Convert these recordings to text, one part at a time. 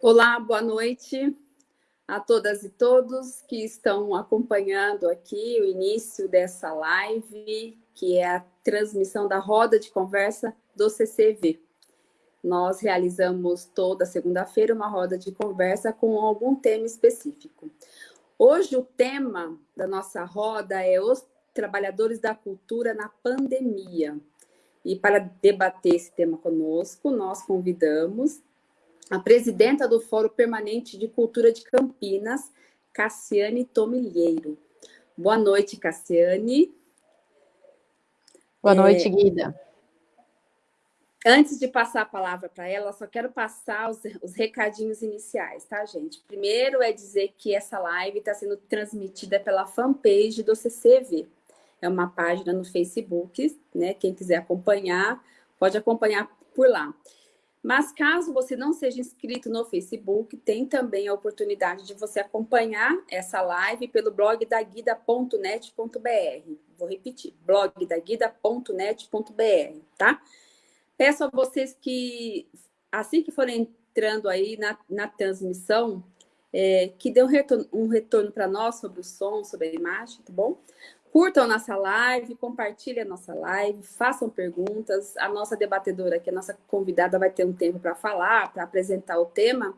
Olá, boa noite a todas e todos que estão acompanhando aqui o início dessa live, que é a transmissão da roda de conversa do CCV. Nós realizamos toda segunda-feira uma roda de conversa com algum tema específico. Hoje o tema da nossa roda é os trabalhadores da cultura na pandemia. E para debater esse tema conosco, nós convidamos a presidenta do Fórum Permanente de Cultura de Campinas, Cassiane Tomilheiro. Boa noite, Cassiane. Boa noite, é... Guida. Antes de passar a palavra para ela, só quero passar os, os, recadinhos iniciais, tá, gente? Primeiro é dizer que essa live está sendo transmitida pela fanpage do CCV. É uma página no Facebook, né? Quem quiser acompanhar, pode acompanhar por lá. Mas caso você não seja inscrito no Facebook, tem também a oportunidade de você acompanhar essa live pelo blog da guida.net.br. Vou repetir, blog da guida.net.br, tá? Peço a vocês que, assim que forem entrando aí na, na transmissão, é, que dê um retorno, um retorno para nós sobre o som, sobre a imagem, tá bom? Curtam a nossa live, compartilhem a nossa live, façam perguntas. A nossa debatedora, que é a nossa convidada, vai ter um tempo para falar, para apresentar o tema.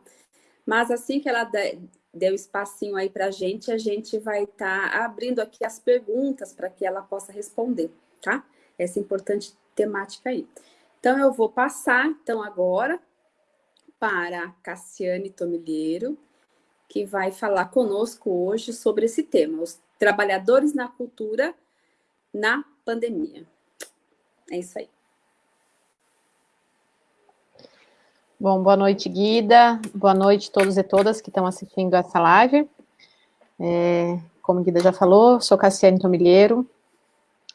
Mas assim que ela der o espacinho aí para a gente, a gente vai estar tá abrindo aqui as perguntas para que ela possa responder, tá? Essa importante temática aí. Então, eu vou passar, então, agora para Cassiane Tomilheiro, que vai falar conosco hoje sobre esse tema, os trabalhadores na cultura na pandemia. É isso aí. Bom, boa noite, Guida. Boa noite a todos e todas que estão assistindo essa live. É, como Guida já falou, sou Cassiane Tomilheiro.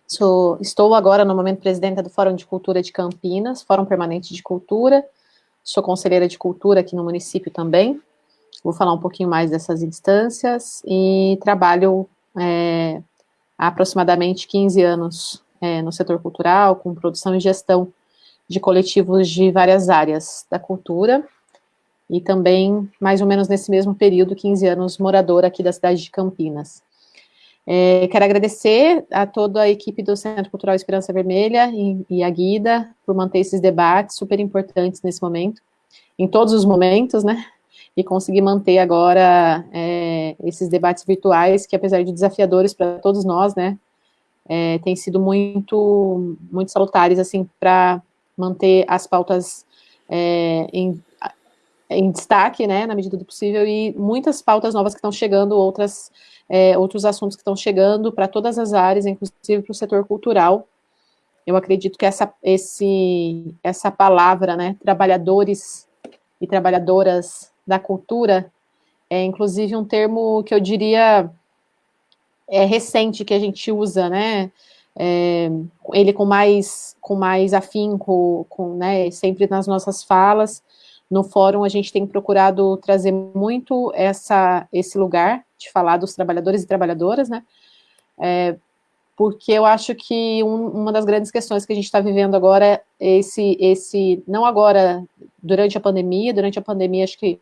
Sou, estou agora, no momento, presidenta do Fórum de Cultura de Campinas, Fórum Permanente de Cultura. Sou conselheira de cultura aqui no município também. Vou falar um pouquinho mais dessas instâncias e trabalho é, há aproximadamente 15 anos é, no setor cultural, com produção e gestão de coletivos de várias áreas da cultura, e também, mais ou menos nesse mesmo período, 15 anos moradora aqui da cidade de Campinas. É, quero agradecer a toda a equipe do Centro Cultural Esperança Vermelha e, e a Guida por manter esses debates super importantes nesse momento, em todos os momentos, né? E conseguir manter agora é, esses debates virtuais, que apesar de desafiadores para todos nós, né, é, têm sido muito, muito salutares, assim, para manter as pautas é, em, em destaque, né, na medida do possível, e muitas pautas novas que estão chegando, outras, é, outros assuntos que estão chegando para todas as áreas, inclusive para o setor cultural. Eu acredito que essa, esse, essa palavra, né, trabalhadores e trabalhadoras da cultura, é inclusive um termo que eu diria é recente que a gente usa, né? É, ele com mais com mais afinco, com, né, sempre nas nossas falas. No fórum a gente tem procurado trazer muito essa esse lugar de falar dos trabalhadores e trabalhadoras, né? É, porque eu acho que um, uma das grandes questões que a gente está vivendo agora é esse, esse, não agora, durante a pandemia, durante a pandemia acho que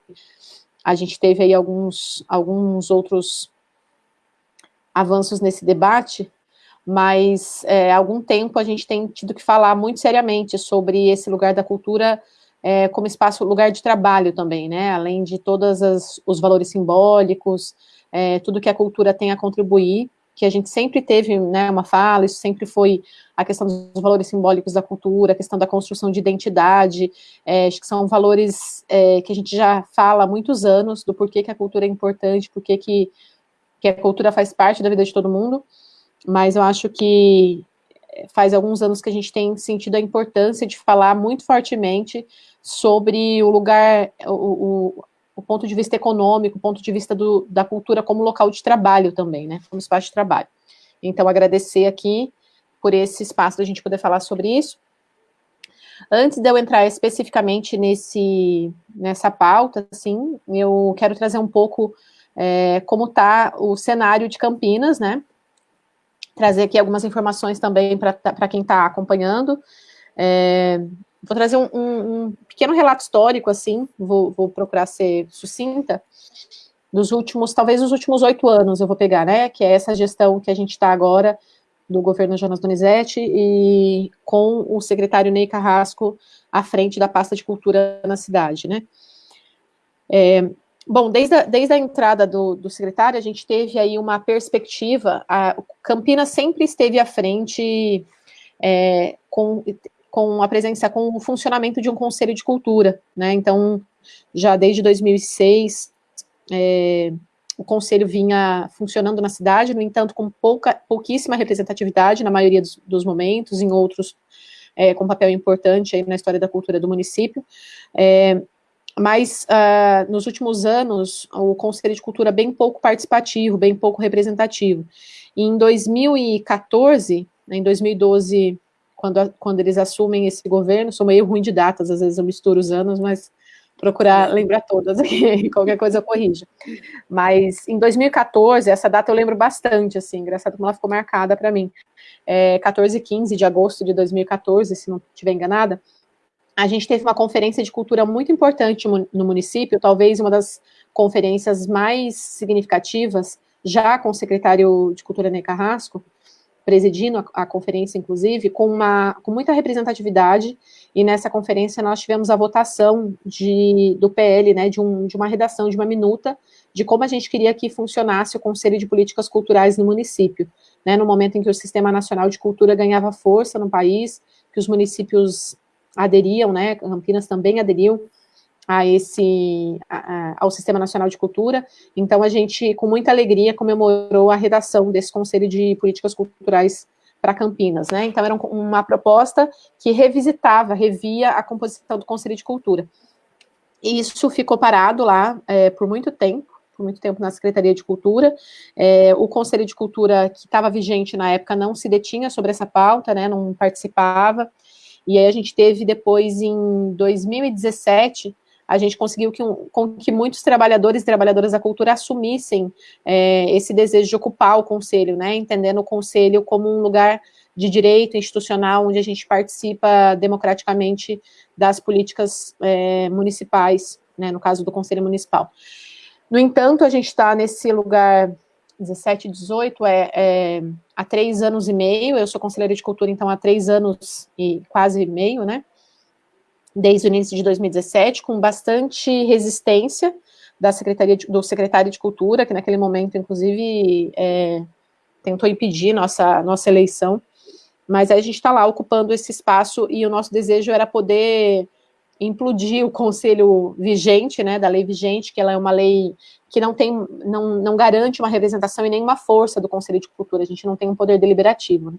a gente teve aí alguns, alguns outros avanços nesse debate, mas é, há algum tempo a gente tem tido que falar muito seriamente sobre esse lugar da cultura é, como espaço, lugar de trabalho também, né, além de todos os valores simbólicos, é, tudo que a cultura tem a contribuir, que a gente sempre teve né, uma fala, isso sempre foi a questão dos valores simbólicos da cultura, a questão da construção de identidade, é, acho que são valores é, que a gente já fala há muitos anos, do porquê que a cultura é importante, porquê que, que a cultura faz parte da vida de todo mundo, mas eu acho que faz alguns anos que a gente tem sentido a importância de falar muito fortemente sobre o lugar, o, o ponto de vista econômico, o ponto de vista do, da cultura como local de trabalho também, né, como espaço de trabalho. Então, agradecer aqui por esse espaço da gente poder falar sobre isso. Antes de eu entrar especificamente nesse, nessa pauta, assim, eu quero trazer um pouco é, como está o cenário de Campinas, né, trazer aqui algumas informações também para quem está acompanhando. É, vou trazer um, um, um, pequeno relato histórico, assim, vou, vou procurar ser sucinta, dos últimos, talvez os últimos oito anos eu vou pegar, né, que é essa gestão que a gente está agora, do governo Jonas Donizete, e com o secretário Ney Carrasco à frente da pasta de cultura na cidade, né. É, bom, desde a, desde a entrada do, do secretário, a gente teve aí uma perspectiva, a Campinas sempre esteve à frente é, com, com a presença, com o funcionamento de um conselho de cultura, né, então, já desde 2006, é, o conselho vinha funcionando na cidade, no entanto, com pouca, pouquíssima representatividade na maioria dos, dos momentos, em outros é, com papel importante aí na história da cultura do município. É, mas uh, nos últimos anos, o Conselho de Cultura bem pouco participativo, bem pouco representativo. E em 2014, né, em 2012, quando, quando eles assumem esse governo, sou meio ruim de datas, às vezes eu misturo os anos, mas procurar lembrar todas aqui, qualquer coisa eu corrijo. Mas em 2014, essa data eu lembro bastante, assim, engraçado como ela ficou marcada para mim. É, 14 e 15 de agosto de 2014, se não estiver enganada, a gente teve uma conferência de cultura muito importante no município, talvez uma das conferências mais significativas, já com o secretário de Cultura Ney Carrasco, presidindo a, a, conferência, inclusive, com, uma, com muita representatividade, e nessa conferência nós tivemos a votação de, do PL, né, de, um, de uma redação, de uma minuta, de como a gente queria que funcionasse o Conselho de Políticas Culturais no município, né, no momento em que o Sistema Nacional de Cultura ganhava força no país, que os municípios aderiam, né, Campinas também aderiu a esse, a, ao Sistema Nacional de Cultura, então a gente, com muita alegria, comemorou a redação desse Conselho de Políticas Culturais para Campinas, né, então era uma proposta que revisitava, revia a composição do Conselho de Cultura. E isso ficou parado lá é, por muito tempo, por muito tempo na Secretaria de Cultura, é, o Conselho de Cultura que estava vigente na época não se detinha sobre essa pauta, né, não participava, e aí a gente teve depois, em 2017, a gente conseguiu que, com que muitos trabalhadores e trabalhadoras da cultura assumissem é, esse desejo de ocupar o conselho, né, entendendo o conselho como um lugar de direito institucional, onde a gente participa democraticamente das políticas é, municipais, né, no caso do conselho municipal. No entanto, a gente está nesse lugar 17, 18, é, é, há três anos e meio, eu sou conselheira de cultura, então há três anos e quase meio, né, desde o início de 2017, com bastante resistência da Secretaria de, do secretário de Cultura, que naquele momento, inclusive, é, tentou impedir nossa, nossa eleição, mas a gente está lá ocupando esse espaço e o nosso desejo era poder implodir o conselho vigente, né, da lei vigente, que ela é uma lei que não tem, não, não garante uma representação e nenhuma força do Conselho de Cultura, a gente não tem um poder deliberativo. Né?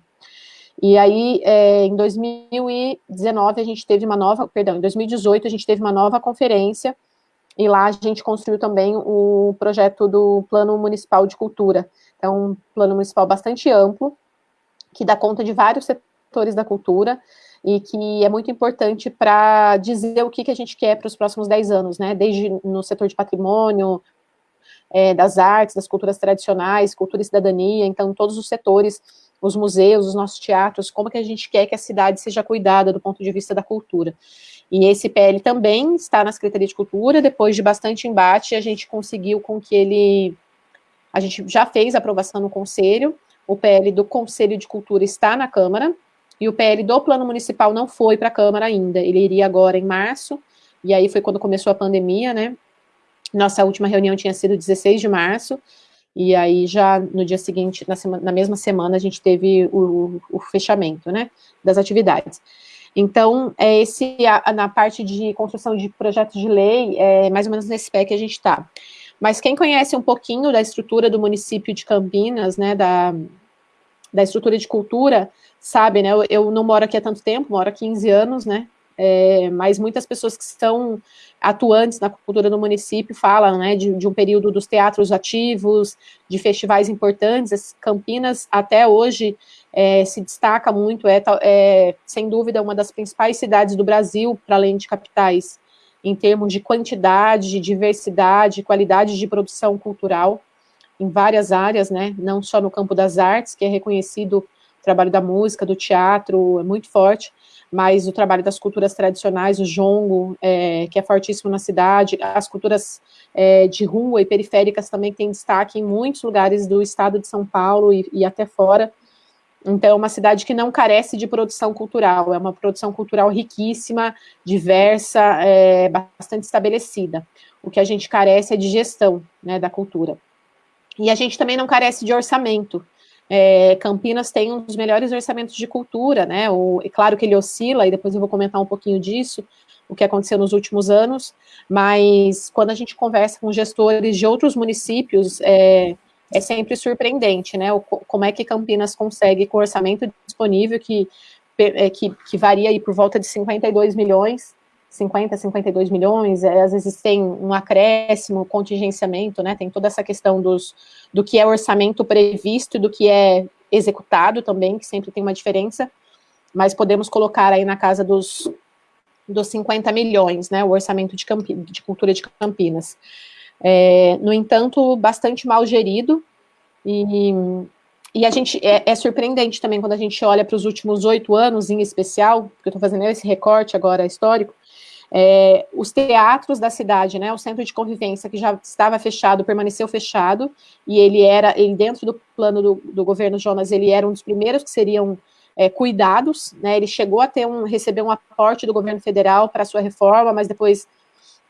E aí, é, em 2019, a gente teve uma nova, perdão, em 2018 a gente teve uma nova conferência, e lá a gente construiu também o projeto do Plano Municipal de Cultura. Então, um plano municipal bastante amplo, que dá conta de vários setores da cultura, e que é muito importante para dizer o que, que a gente quer para os próximos 10 anos, né, desde no setor de patrimônio, é, das artes, das culturas tradicionais, cultura e cidadania, então todos os setores, os museus, os nossos teatros, como que a gente quer que a cidade seja cuidada do ponto de vista da cultura. E esse PL também está na Secretaria de Cultura, depois de bastante embate, a gente conseguiu com que ele, a gente já fez aprovação no Conselho, o PL do Conselho de Cultura está na Câmara, e o PL do Plano Municipal não foi para a Câmara ainda, ele iria agora em março, e aí foi quando começou a pandemia, né, nossa última reunião tinha sido 16 de março, e aí já no dia seguinte, na, semana, na mesma semana, a gente teve o, o, fechamento, né, das atividades. Então, é esse, a, na parte de construção de projetos de lei, é mais ou menos nesse pé que a gente está. Mas quem conhece um pouquinho da estrutura do município de Campinas, né, da, da estrutura de cultura, sabe, né, eu, eu não moro aqui há tanto tempo, moro há 15 anos, né, é, mas muitas pessoas que estão atuantes na cultura do município falam né, de, de, um período dos teatros ativos, de festivais importantes. Campinas, até hoje, é, se destaca muito, é, é, sem dúvida uma das principais cidades do Brasil, para além de capitais, em termos de quantidade, de diversidade, qualidade de produção cultural, em várias áreas, né, não só no campo das artes, que é reconhecido o trabalho da música, do teatro, é muito forte, mas o trabalho das culturas tradicionais, o jongo, é, que é fortíssimo na cidade, as culturas é, de rua e periféricas também têm destaque em muitos lugares do estado de São Paulo e, e até fora, então, é uma cidade que não carece de produção cultural, é uma produção cultural riquíssima, diversa, é, bastante estabelecida. O que a gente carece é de gestão né, da cultura. E a gente também não carece de orçamento. É, Campinas tem um dos melhores orçamentos de cultura, né? O, é claro que ele oscila, e depois eu vou comentar um pouquinho disso, o que aconteceu nos últimos anos, mas quando a gente conversa com gestores de outros municípios, é, é sempre surpreendente, né? O, como é que Campinas consegue, com orçamento disponível, que, é, que, que varia aí por volta de 52 milhões, 50, 52 milhões, é, às vezes tem um acréscimo, contingenciamento, né? Tem toda essa questão dos, do que é orçamento previsto e do que é executado também, que sempre tem uma diferença, mas podemos colocar aí na casa dos, dos 50 milhões, né? O orçamento de, Campi, de cultura de Campinas. É, no entanto, bastante mal gerido, e, e a gente, é, é surpreendente também quando a gente olha para os últimos oito anos, em especial, porque eu estou fazendo esse recorte agora histórico, é, os teatros da cidade, né, o centro de convivência que já estava fechado, permaneceu fechado, e ele era, ele dentro do plano do, do governo Jonas, ele era um dos primeiros que seriam é, cuidados, né, ele chegou a ter um, receber um aporte do governo federal para sua reforma, mas depois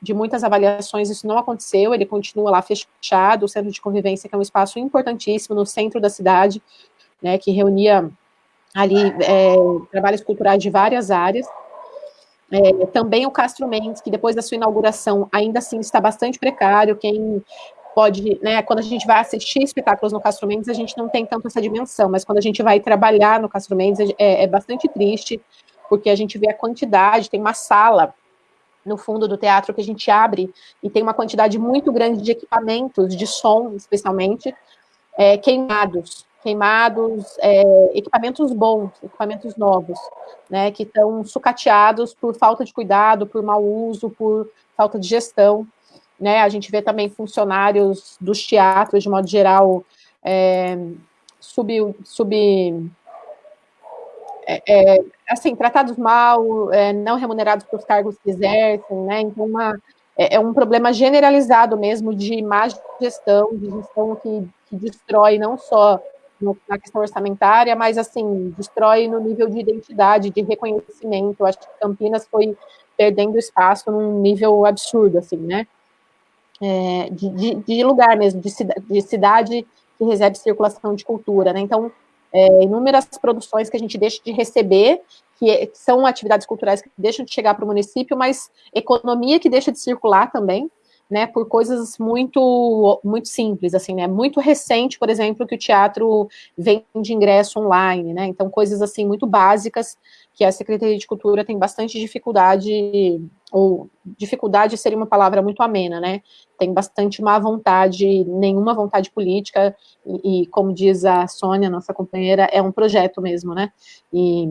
de muitas avaliações, isso não aconteceu, ele continua lá fechado, o centro de convivência, que é um espaço importantíssimo no centro da cidade, né, que reunia ali é, trabalhos culturais de várias áreas. É, também o Castro Mendes, que depois da sua inauguração ainda assim está bastante precário, quem pode, né, quando a gente vai assistir espetáculos no Castro Mendes, a gente não tem tanto essa dimensão, mas quando a gente vai trabalhar no Castro Mendes, é, é bastante triste, porque a gente vê a quantidade, tem uma sala no fundo do teatro que a gente abre e tem uma quantidade muito grande de equipamentos, de som especialmente, é, queimados, queimados, é, equipamentos bons, equipamentos novos, né, que estão sucateados por falta de cuidado, por mau uso, por falta de gestão, né, a gente vê também funcionários dos teatros, de modo geral, é, sub, sub é, é, assim, tratados mal, é, não remunerados pelos cargos que exercem, né? Então, uma, é, é, um problema generalizado mesmo de má gestão, de gestão que, que destrói não só na questão orçamentária, mas, assim, destrói no nível de identidade, de reconhecimento. Eu acho que Campinas foi perdendo espaço num nível absurdo, assim, né? É, de, de, de, lugar mesmo, de, de cidade que recebe circulação de cultura, né? Então, é, inúmeras produções que a gente deixa de receber, que, é, que são atividades culturais que deixam de chegar para o município, mas economia que deixa de circular também, né, por coisas muito muito simples, assim, né, muito recente, por exemplo, que o teatro vende ingresso online, né, então coisas assim muito básicas que a Secretaria de Cultura tem bastante dificuldade, ou dificuldade seria uma palavra muito amena, né, tem bastante má vontade, nenhuma vontade política, e, e como diz a Sônia, nossa companheira, é um projeto mesmo, né, e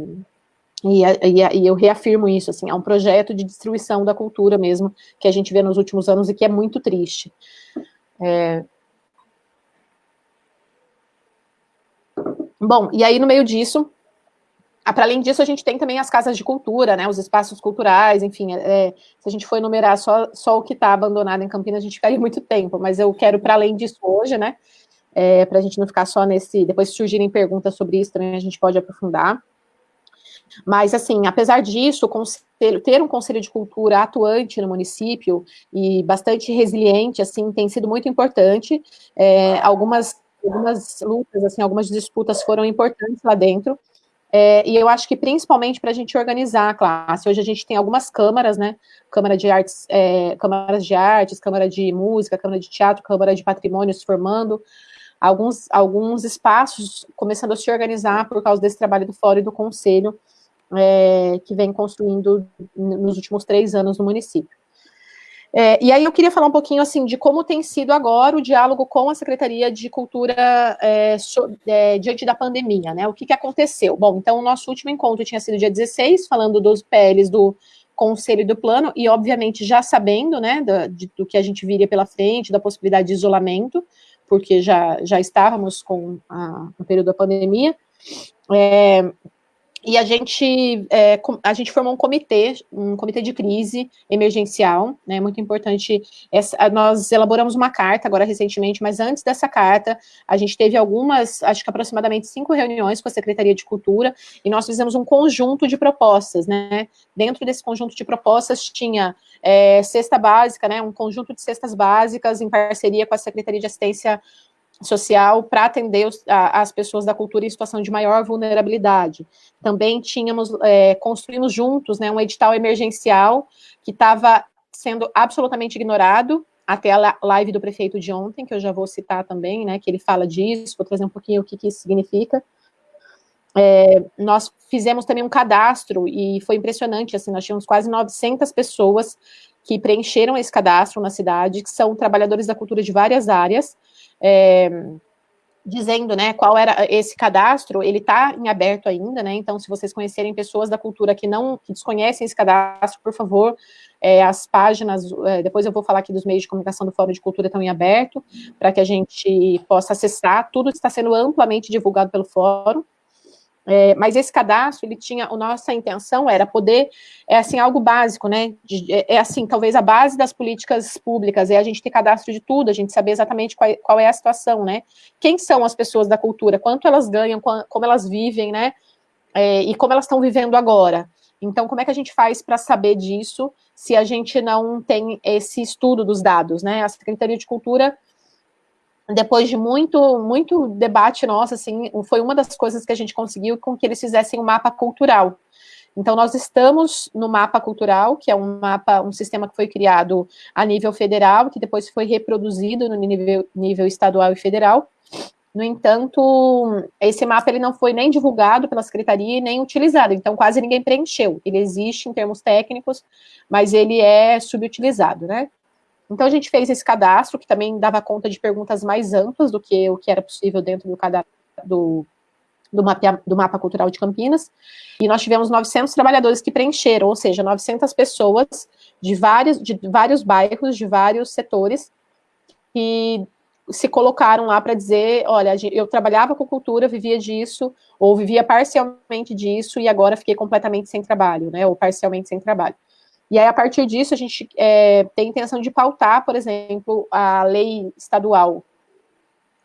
e, e, e, eu reafirmo isso, assim, é um projeto de destruição da cultura mesmo, que a gente vê nos últimos anos e que é muito triste. É... Bom, e aí no meio disso, para além disso, a gente tem também as casas de cultura, né, os espaços culturais, enfim, é, se a gente for enumerar só, só o que está abandonado em Campinas, a gente ficaria muito tempo, mas eu quero, para além disso, hoje, né, é, para a gente não ficar só nesse, depois se surgirem perguntas sobre isso, também a gente pode aprofundar. Mas, assim, apesar disso, ter um conselho de cultura atuante no município e bastante resiliente, assim, tem sido muito importante. É, algumas, algumas lutas, assim, algumas disputas foram importantes lá dentro. É, e eu acho que principalmente para a gente organizar a classe. Hoje a gente tem algumas câmaras, né? Câmara de artes, é, câmaras de artes, câmara de música, câmara de teatro, câmara de patrimônios formando alguns, alguns espaços começando a se organizar por causa desse trabalho do fórum e do conselho é, que vem construindo nos últimos três anos no município. É, e aí eu queria falar um pouquinho assim de como tem sido agora o diálogo com a Secretaria de Cultura é, so, é, diante da pandemia, né? O que, que aconteceu? Bom, então o nosso último encontro tinha sido dia 16, falando dos PLs do Conselho do Plano, e obviamente já sabendo, né, do, de, do que a gente viria pela frente, da possibilidade de isolamento, porque já, já estávamos com a, no período da pandemia. E a gente, é, a gente formou um comitê, um comitê de crise emergencial, né, muito importante, essa, nós elaboramos uma carta agora recentemente, mas antes dessa carta, a gente teve algumas, acho que aproximadamente cinco reuniões com a Secretaria de Cultura, e nós fizemos um conjunto de propostas, né, dentro desse conjunto de propostas tinha é, cesta básica, né, um conjunto de cestas básicas em parceria com a Secretaria de Assistência social para atender os, a, as pessoas da cultura em situação de maior vulnerabilidade. Também tínhamos, é, construímos juntos né, um edital emergencial que estava sendo absolutamente ignorado, até a live do prefeito de ontem, que eu já vou citar também, né, que ele fala disso, vou trazer um pouquinho o que, que isso significa. É, nós fizemos também um cadastro, e foi impressionante, assim, nós tínhamos quase 900 pessoas que preencheram esse cadastro na cidade, que são trabalhadores da cultura de várias áreas, é, dizendo, né, qual era esse cadastro, ele está em aberto ainda, né, então se vocês conhecerem pessoas da cultura que não, que desconhecem esse cadastro, por favor, é, as páginas, é, depois eu vou falar aqui dos meios de comunicação do Fórum de Cultura estão em aberto, para que a gente possa acessar, tudo está sendo amplamente divulgado pelo fórum, é, mas esse cadastro, ele tinha, a nossa intenção era poder, é assim, algo básico, né, de, é, é, assim, talvez a base das políticas públicas, é a gente ter cadastro de tudo, a gente saber exatamente qual, qual é a situação, né, quem são as pessoas da cultura, quanto elas ganham, como elas vivem, né, é, e como elas estão vivendo agora. Então, como é que a gente faz para saber disso, se a gente não tem esse estudo dos dados, né, a Secretaria de Cultura depois de muito, muito debate nosso, assim, foi uma das coisas que a gente conseguiu com que eles fizessem um mapa cultural. Então, nós estamos no mapa cultural, que é um mapa, um sistema que foi criado a nível federal, que depois foi reproduzido no nível, nível estadual e federal. No entanto, esse mapa ele não foi nem divulgado pela secretaria nem utilizado, então quase ninguém preencheu. Ele existe em termos técnicos, mas ele é subutilizado, né? Então, a gente fez esse cadastro, que também dava conta de perguntas mais amplas do que o que era possível dentro do cadastro do, do, mapa, do mapa cultural de Campinas, e nós tivemos 900 trabalhadores que preencheram, ou seja, 900 pessoas de vários, de vários bairros, de vários setores, que se colocaram lá para dizer, olha, eu trabalhava com cultura, vivia disso, ou vivia parcialmente disso, e agora fiquei completamente sem trabalho, né, ou parcialmente sem trabalho. E aí, a partir disso, a gente é, tem intenção de pautar, por exemplo, a lei estadual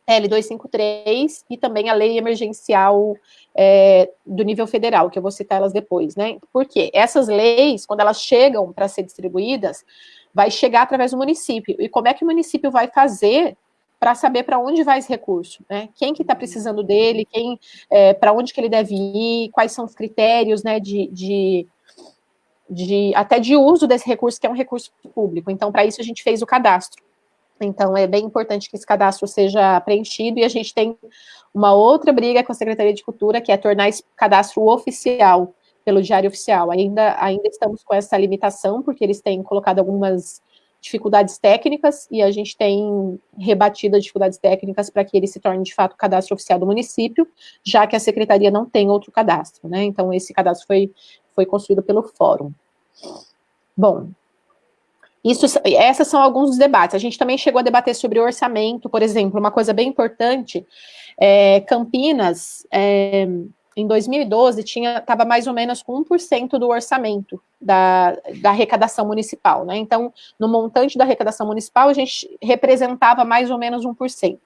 L253 e também a lei emergencial é, do nível federal, que eu vou citar elas depois, né? Porque essas leis, quando elas chegam para ser distribuídas, vai chegar através do município. E como é que o município vai fazer para saber para onde vai esse recurso, né? Quem que está precisando dele, quem, é, para onde que ele deve ir, quais são os critérios, né, de, de de até de uso desse recurso, que é um recurso público. Então, para isso, a gente fez o cadastro. Então, é bem importante que esse cadastro seja preenchido, e a gente tem uma outra briga com a Secretaria de Cultura, que é tornar esse cadastro oficial, pelo Diário Oficial. Ainda, ainda estamos com essa limitação, porque eles têm colocado algumas dificuldades técnicas, e a gente tem rebatido as dificuldades técnicas para que ele se torne, de fato, cadastro oficial do município, já que a Secretaria não tem outro cadastro, né? Então, esse cadastro foi foi construído pelo fórum. Bom, isso, esses são alguns dos debates. A gente também chegou a debater sobre orçamento, por exemplo, uma coisa bem importante, é, Campinas, é, em 2012, estava mais ou menos com 1% do orçamento da, da arrecadação municipal, né? Então, no montante da arrecadação municipal, a gente representava mais ou menos 1%.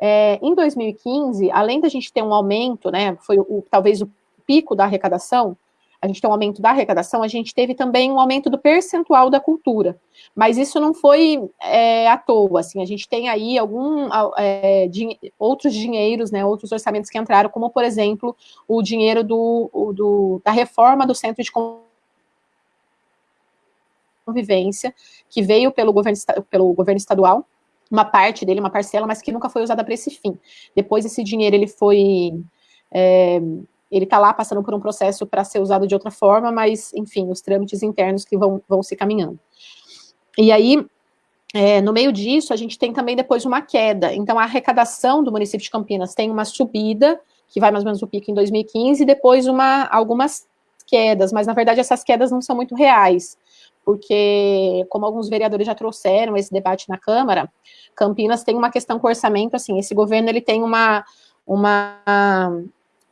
É, em 2015, além da gente ter um aumento, né, foi o, talvez o pico da arrecadação, a gente tem um aumento da arrecadação, a gente teve também um aumento do percentual da cultura. Mas isso não foi é, à toa, assim, a gente tem aí algum, é, outros dinheiros, né, outros orçamentos que entraram, como, por exemplo, o dinheiro do, do da reforma do Centro de Convivência, que veio pelo governo, pelo governo estadual, uma parte dele, uma parcela, mas que nunca foi usada para esse fim. Depois esse dinheiro ele foi é, ele está lá passando por um processo para ser usado de outra forma, mas, enfim, os trâmites internos que vão, vão se caminhando. E aí, é, no meio disso, a gente tem também depois uma queda. Então, a arrecadação do município de Campinas tem uma subida, que vai mais ou menos o pico em 2015, e depois uma, algumas quedas, mas, na verdade, essas quedas não são muito reais, porque, como alguns vereadores já trouxeram esse debate na Câmara, Campinas tem uma questão com orçamento, assim, esse governo, ele tem uma, uma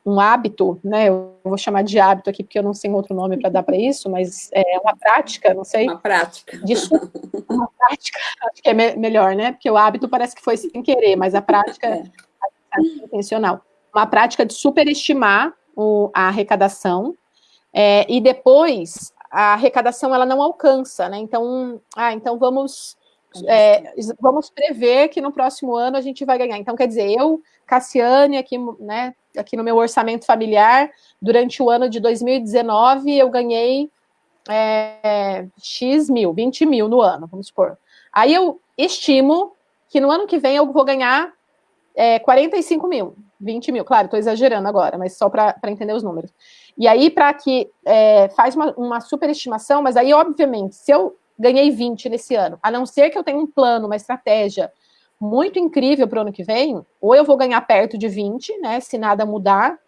um hábito, né? Eu vou chamar de hábito aqui porque eu não sei outro nome para dar para isso, mas é uma prática, não sei. Uma prática. Disso, uma prática, acho que é me melhor, né? Porque o hábito parece que foi sem querer, mas a prática é, é intencional. Uma prática de superestimar o, a arrecadação é, e depois a arrecadação ela não alcança, né? Então, ah, então vamos é, vamos prever que no próximo ano a gente vai ganhar. Então, quer dizer, eu, Cassiane, aqui, né, aqui no meu orçamento familiar, durante o ano de 2019, eu ganhei é, X mil, 20 mil no ano, vamos supor. Aí eu estimo que no ano que vem eu vou ganhar é, 45 mil, 20 mil, claro, estou exagerando agora, mas só para entender os números. E aí, para que é, faz uma, uma superestimação, mas aí, obviamente, se eu ganhei 20 nesse ano, a não ser que eu tenha um plano, uma estratégia muito incrível para o ano que vem, ou eu vou ganhar perto de 20, né, se nada mudar,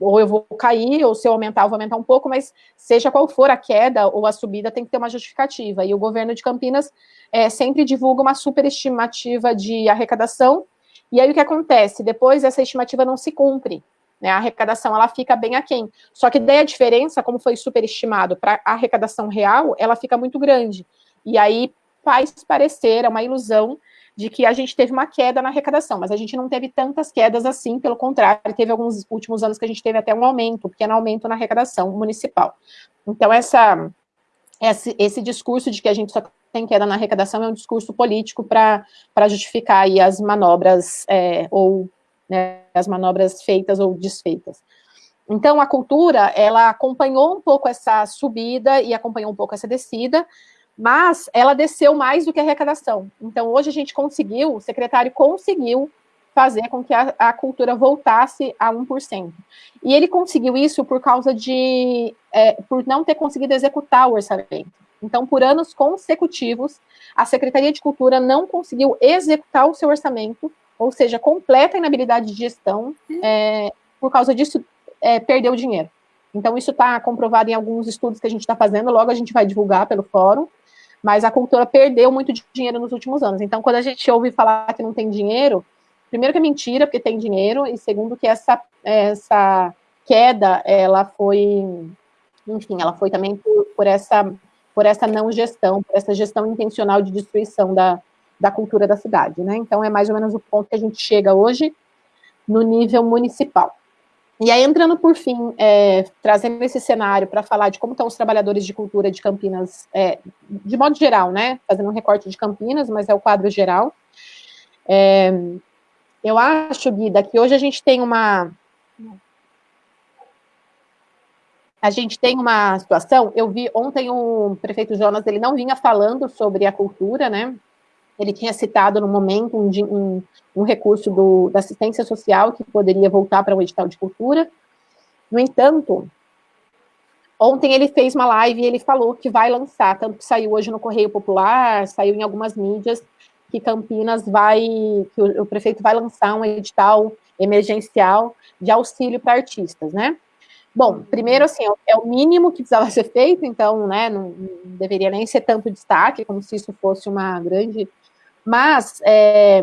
ou eu vou cair, ou se eu aumentar, eu vou aumentar um pouco, mas seja qual for a queda ou a subida, tem que ter uma justificativa. E o governo de Campinas é, sempre divulga uma superestimativa de arrecadação, e aí o que acontece? Depois essa estimativa não se cumpre, né? A arrecadação ela fica bem aquém. Só que daí a diferença, como foi superestimado para a arrecadação real, ela fica muito grande. E aí faz parecer, é uma ilusão de que a gente teve uma queda na arrecadação, mas a gente não teve tantas quedas assim, pelo contrário, teve alguns últimos anos que a gente teve até um aumento, um pequeno aumento na arrecadação municipal. Então, essa, esse, esse discurso de que a gente só tem queda na arrecadação é um discurso político para justificar aí as manobras é, ou né, as manobras feitas ou desfeitas. Então, a cultura, ela acompanhou um pouco essa subida e acompanhou um pouco essa descida, mas ela desceu mais do que a arrecadação. Então, hoje a gente conseguiu, o secretário conseguiu fazer com que a, a cultura voltasse a 1%. E ele conseguiu isso por causa de, é, por não ter conseguido executar o orçamento. Então, por anos consecutivos, a Secretaria de Cultura não conseguiu executar o seu orçamento, ou seja, completa inabilidade de gestão, é, por causa disso, é, perdeu dinheiro. Então, isso está comprovado em alguns estudos que a gente está fazendo, logo a gente vai divulgar pelo fórum, mas a cultura perdeu muito dinheiro nos últimos anos. Então, quando a gente ouve falar que não tem dinheiro, primeiro que é mentira, porque tem dinheiro, e segundo que essa, essa queda, ela foi, enfim, ela foi também por, por essa, por essa não gestão, por essa gestão intencional de destruição da, da cultura da cidade, né? Então, é mais ou menos o ponto que a gente chega hoje no nível municipal. E aí, entrando por fim, é, trazendo esse cenário para falar de como estão os trabalhadores de cultura de Campinas, é, de modo geral, né? Fazendo um recorte de Campinas, mas é o quadro geral. É, eu acho, Guida, que hoje a gente tem uma. A gente tem uma situação. Eu vi ontem o prefeito Jonas, ele não vinha falando sobre a cultura, né? Ele tinha citado no momento um, um, um recurso do, da assistência social que poderia voltar para o edital de cultura. No entanto, ontem ele fez uma live e ele falou que vai lançar, tanto que saiu hoje no Correio Popular, saiu em algumas mídias, que Campinas vai, que o, o prefeito vai lançar um edital emergencial de auxílio para artistas, né? Bom, primeiro, assim, é o mínimo que precisava ser feito, então, né, não deveria nem ser tanto destaque, como se isso fosse uma grande mas é,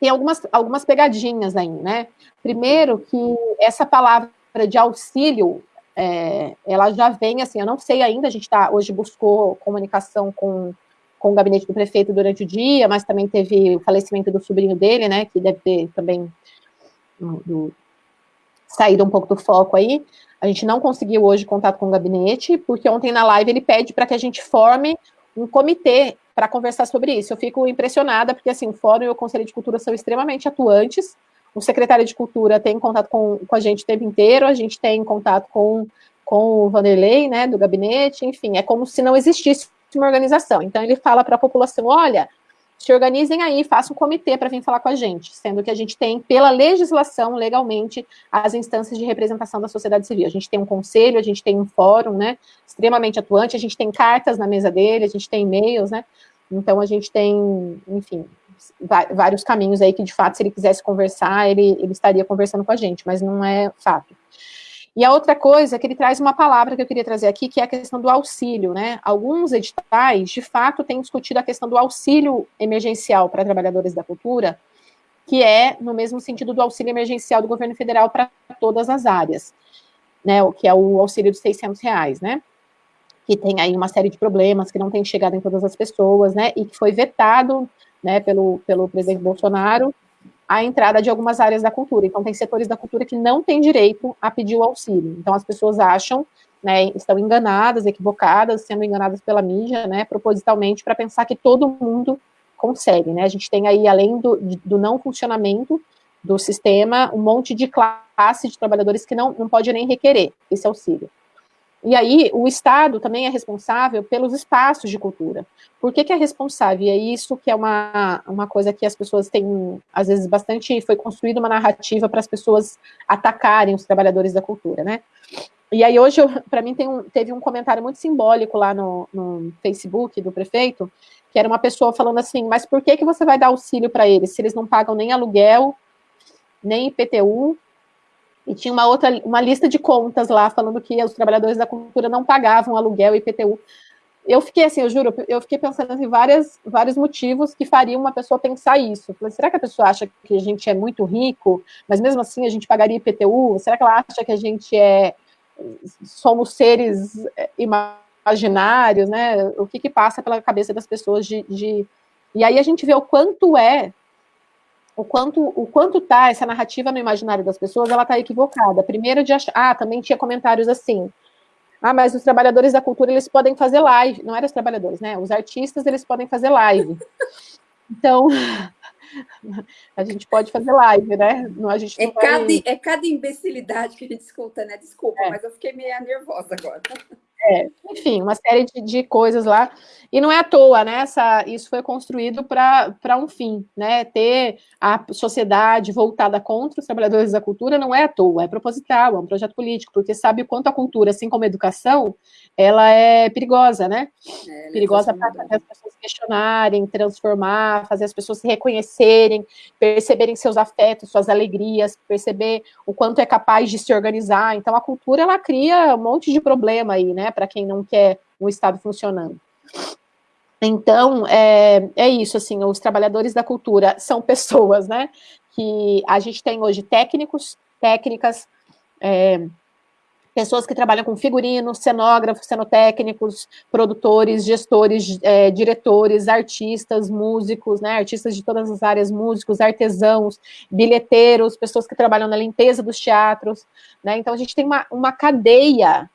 tem algumas, algumas pegadinhas aí, né? Primeiro que essa palavra de auxílio, é, ela já vem assim, eu não sei ainda, a gente tá, hoje buscou comunicação com, com o gabinete do prefeito durante o dia, mas também teve o falecimento do sobrinho dele, né, que deve ter também do, saído um pouco do foco aí. A gente não conseguiu hoje contato com o gabinete, porque ontem na live ele pede para que a gente forme um comitê para conversar sobre isso. Eu fico impressionada, porque assim, o Fórum e o Conselho de Cultura são extremamente atuantes. O secretário de Cultura tem contato com, com a gente o tempo inteiro, a gente tem contato com, com o Vanderlei, né, do gabinete, enfim, é como se não existisse uma organização. Então, ele fala para a população: olha, se organizem aí, façam um comitê para vir falar com a gente, sendo que a gente tem, pela legislação, legalmente, as instâncias de representação da sociedade civil. A gente tem um conselho, a gente tem um fórum, né, extremamente atuante, a gente tem cartas na mesa dele, a gente tem e-mails, né, então a gente tem, enfim, vários caminhos aí que, de fato, se ele quisesse conversar, ele, ele estaria conversando com a gente, mas não é fato. E a outra coisa é que ele traz uma palavra que eu queria trazer aqui, que é a questão do auxílio, né? Alguns editais, de fato, têm discutido a questão do auxílio emergencial para trabalhadores da cultura, que é no mesmo sentido do auxílio emergencial do governo federal para todas as áreas, né, o que é o auxílio de 600 reais, né, que tem aí uma série de problemas, que não tem chegado em todas as pessoas, né, e que foi vetado, né, pelo, pelo presidente Bolsonaro, a entrada de algumas áreas da cultura. Então, tem setores da cultura que não têm direito a pedir o auxílio. Então, as pessoas acham, né, estão enganadas, equivocadas, sendo enganadas pela mídia, né, propositalmente, para pensar que todo mundo consegue, né? A gente tem aí, além do, do não funcionamento do sistema, um monte de classe de trabalhadores que não, não pode nem requerer esse auxílio. E aí, o Estado também é responsável pelos espaços de cultura. Por que, que é responsável? E é isso que é uma, uma coisa que as pessoas têm, às vezes, bastante. Foi construída uma narrativa para as pessoas atacarem os trabalhadores da cultura, né? E aí, hoje, para mim, um, teve um comentário muito simbólico lá no, no Facebook do prefeito, que era uma pessoa falando assim: mas por que, que você vai dar auxílio para eles se eles não pagam nem aluguel, nem IPTU, e tinha uma outra, uma lista de contas lá, falando que os trabalhadores da cultura não pagavam aluguel e IPTU. Eu fiquei assim, eu juro, eu fiquei pensando em várias, vários motivos que fariam uma pessoa pensar isso. Falei, será que a pessoa acha que a gente é muito rico, mas mesmo assim a gente pagaria IPTU? Será que ela acha que a gente é somos seres é, imaginários, né? O que, que passa pela cabeça das pessoas de, de... E aí a gente vê o quanto é o quanto o quanto tá essa narrativa no imaginário das pessoas, ela tá equivocada. Primeiro de achar, ah, também tinha comentários assim. Ah, mas os trabalhadores da cultura eles podem fazer live, não eram os trabalhadores, né? Os artistas eles podem fazer live. Então, a gente pode fazer live, né? Não, a gente é, vai... cada, é cada imbecilidade que a gente escuta, né? Desculpa, é. mas eu fiquei meio nervosa agora. É, enfim, uma série de, de, coisas lá. E não é à toa, né? Essa, isso foi construído para um fim, né? Ter a sociedade voltada contra os trabalhadores da cultura não é à toa, é proposital, é um projeto político, porque sabe o quanto a cultura, assim como a educação, ela é perigosa, né? É, perigosa para fazer as pessoas questionarem, transformar, fazer as pessoas se reconhecerem, perceberem seus afetos, suas alegrias, perceber o quanto é capaz de se organizar. Então, a cultura, ela cria um monte de problema aí, né? Para quem não quer um Estado funcionando. Então, é, é isso, assim, os trabalhadores da cultura são pessoas, né? Que a gente tem hoje técnicos, técnicas, é, pessoas que trabalham com figurinos, cenógrafos, cenotécnicos, produtores, gestores, é, diretores, artistas, músicos, né, artistas de todas as áreas, músicos, artesãos, bilheteiros, pessoas que trabalham na limpeza dos teatros, né, então a gente tem uma, uma cadeia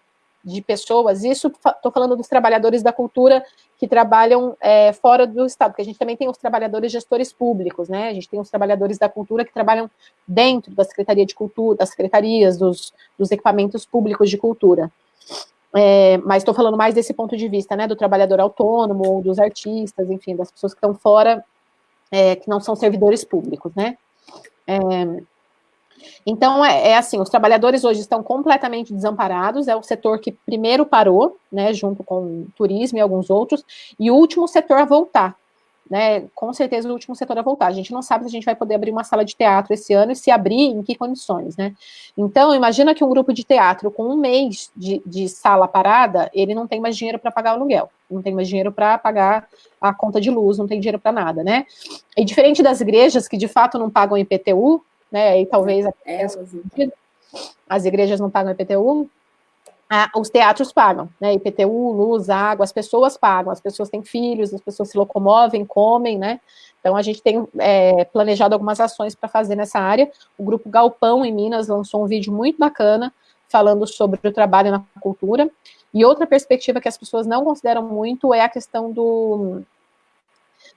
de pessoas, isso estou falando dos trabalhadores da cultura que trabalham é, fora do Estado, porque a gente também tem os trabalhadores gestores públicos, né? A gente tem os trabalhadores da cultura que trabalham dentro da Secretaria de Cultura, das secretarias, dos, dos equipamentos públicos de cultura. É, mas estou falando mais desse ponto de vista, né? Do trabalhador autônomo, dos artistas, enfim, das pessoas que estão fora, é, que não são servidores públicos, né? É, então, é, é, assim, os trabalhadores hoje estão completamente desamparados, é o setor que primeiro parou, né, junto com o turismo e alguns outros, e o último setor a voltar, né, com certeza o último setor a voltar. A gente não sabe se a gente vai poder abrir uma sala de teatro esse ano e se abrir, em que condições, né. Então, imagina que um grupo de teatro com um mês de, de sala parada, ele não tem mais dinheiro para pagar o aluguel, não tem mais dinheiro para pagar a conta de luz, não tem dinheiro para nada, né. E diferente das igrejas, que de fato não pagam IPTU, né? E talvez é, as igrejas não pagam IPTU, ah, os teatros pagam, né? IPTU, luz, água, as pessoas pagam, as pessoas têm filhos, as pessoas se locomovem, comem, né? Então a gente tem é, planejado algumas ações para fazer nessa área. O grupo Galpão em Minas lançou um vídeo muito bacana falando sobre o trabalho na cultura. E outra perspectiva que as pessoas não consideram muito é a questão do,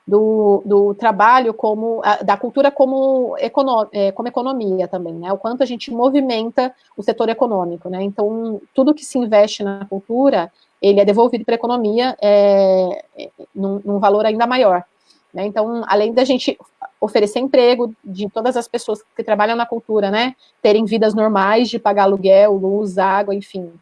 do, do trabalho como, da cultura como, econo, é, como economia também, né, o quanto a gente movimenta o setor econômico, né, então tudo que se investe na cultura, ele é devolvido para a economia é, é, num, num valor ainda maior, né, então além da gente oferecer emprego de todas as pessoas que trabalham na cultura, né, terem vidas normais de pagar aluguel, luz, água, enfim,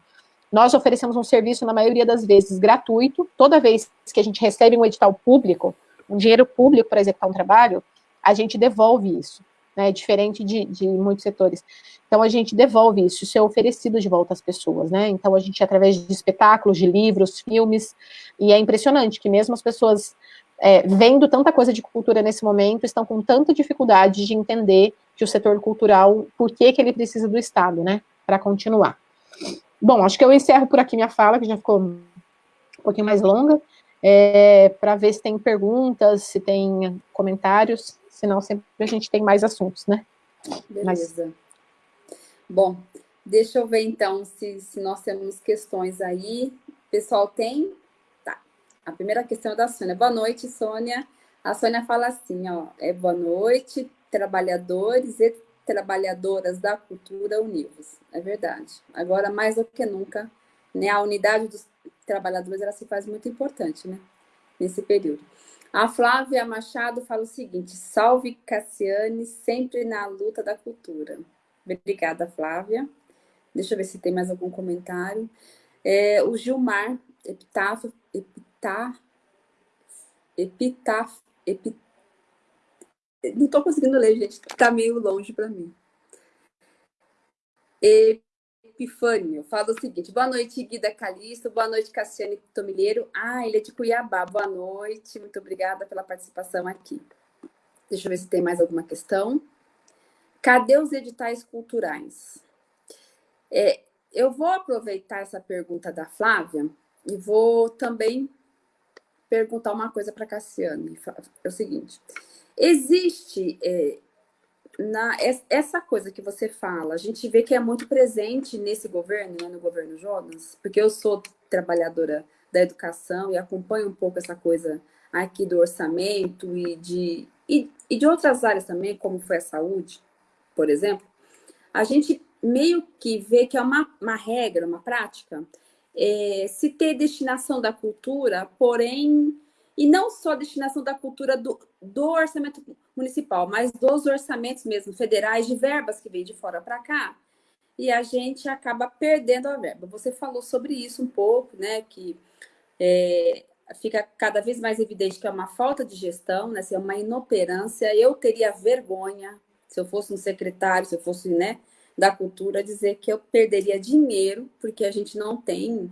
nós oferecemos um serviço, na maioria das vezes, gratuito. Toda vez que a gente recebe um edital público, um dinheiro público para executar um trabalho, a gente devolve isso, né, diferente de, de muitos setores. Então, a gente devolve isso, isso é oferecido de volta às pessoas, né, então a gente, através de espetáculos, de livros, filmes, e é impressionante que mesmo as pessoas é, vendo tanta coisa de cultura nesse momento, estão com tanta dificuldade de entender que o setor cultural, por que, que ele precisa do Estado, né, para continuar. Bom, acho que eu encerro por aqui minha fala, que já ficou um pouquinho mais longa, é, para ver se tem perguntas, se tem comentários, senão sempre a gente tem mais assuntos, né? Beleza. Mas... Bom, deixa eu ver então se, se nós temos questões aí. Pessoal, tem? A primeira questão é da Sônia. Boa noite, Sônia. A Sônia fala assim, ó, é boa noite, trabalhadores e trabalhadoras da cultura univos. É verdade. Agora, mais do que nunca, né, a unidade dos trabalhadores ela se faz muito importante, né, nesse período. A Flávia Machado fala o seguinte, salve Cassiane, sempre na luta da cultura. Obrigada, Flávia. Deixa eu ver se tem mais algum comentário. É, o Gilmar Epitáfio, epitar, epitar, epit... não estou conseguindo ler, gente, está meio longe para mim. Epifânio, fala o seguinte, boa noite, Guida Calixto, boa noite, Cassiane Tomilheiro. Ah, ele é de Cuiabá, boa noite, muito obrigada pela participação aqui. Deixa eu ver se tem mais alguma questão. Cadê os editais culturais? É, eu vou aproveitar essa pergunta da Flávia e vou também perguntar uma coisa para a Cassiane. É o seguinte: existe é, na, essa coisa que você fala, a gente vê que é muito presente nesse governo, né, no governo Jonas, porque eu sou trabalhadora da educação e acompanho um pouco essa coisa aqui do orçamento e de, e, e de outras áreas também, como foi a saúde, por exemplo, a gente meio que vê que é uma, uma regra, uma prática, é, se ter destinação da cultura, porém, e não só destinação da cultura do, do orçamento municipal, mas dos orçamentos mesmo federais de verbas que vêm de fora para cá, e a gente acaba perdendo a verba. Você falou sobre isso um pouco, né? Que é, fica cada vez mais evidente que é uma falta de gestão, né? É uma inoperância. Eu teria vergonha se eu fosse um secretário, se eu fosse, né? da cultura dizer que eu perderia dinheiro, porque a gente não tem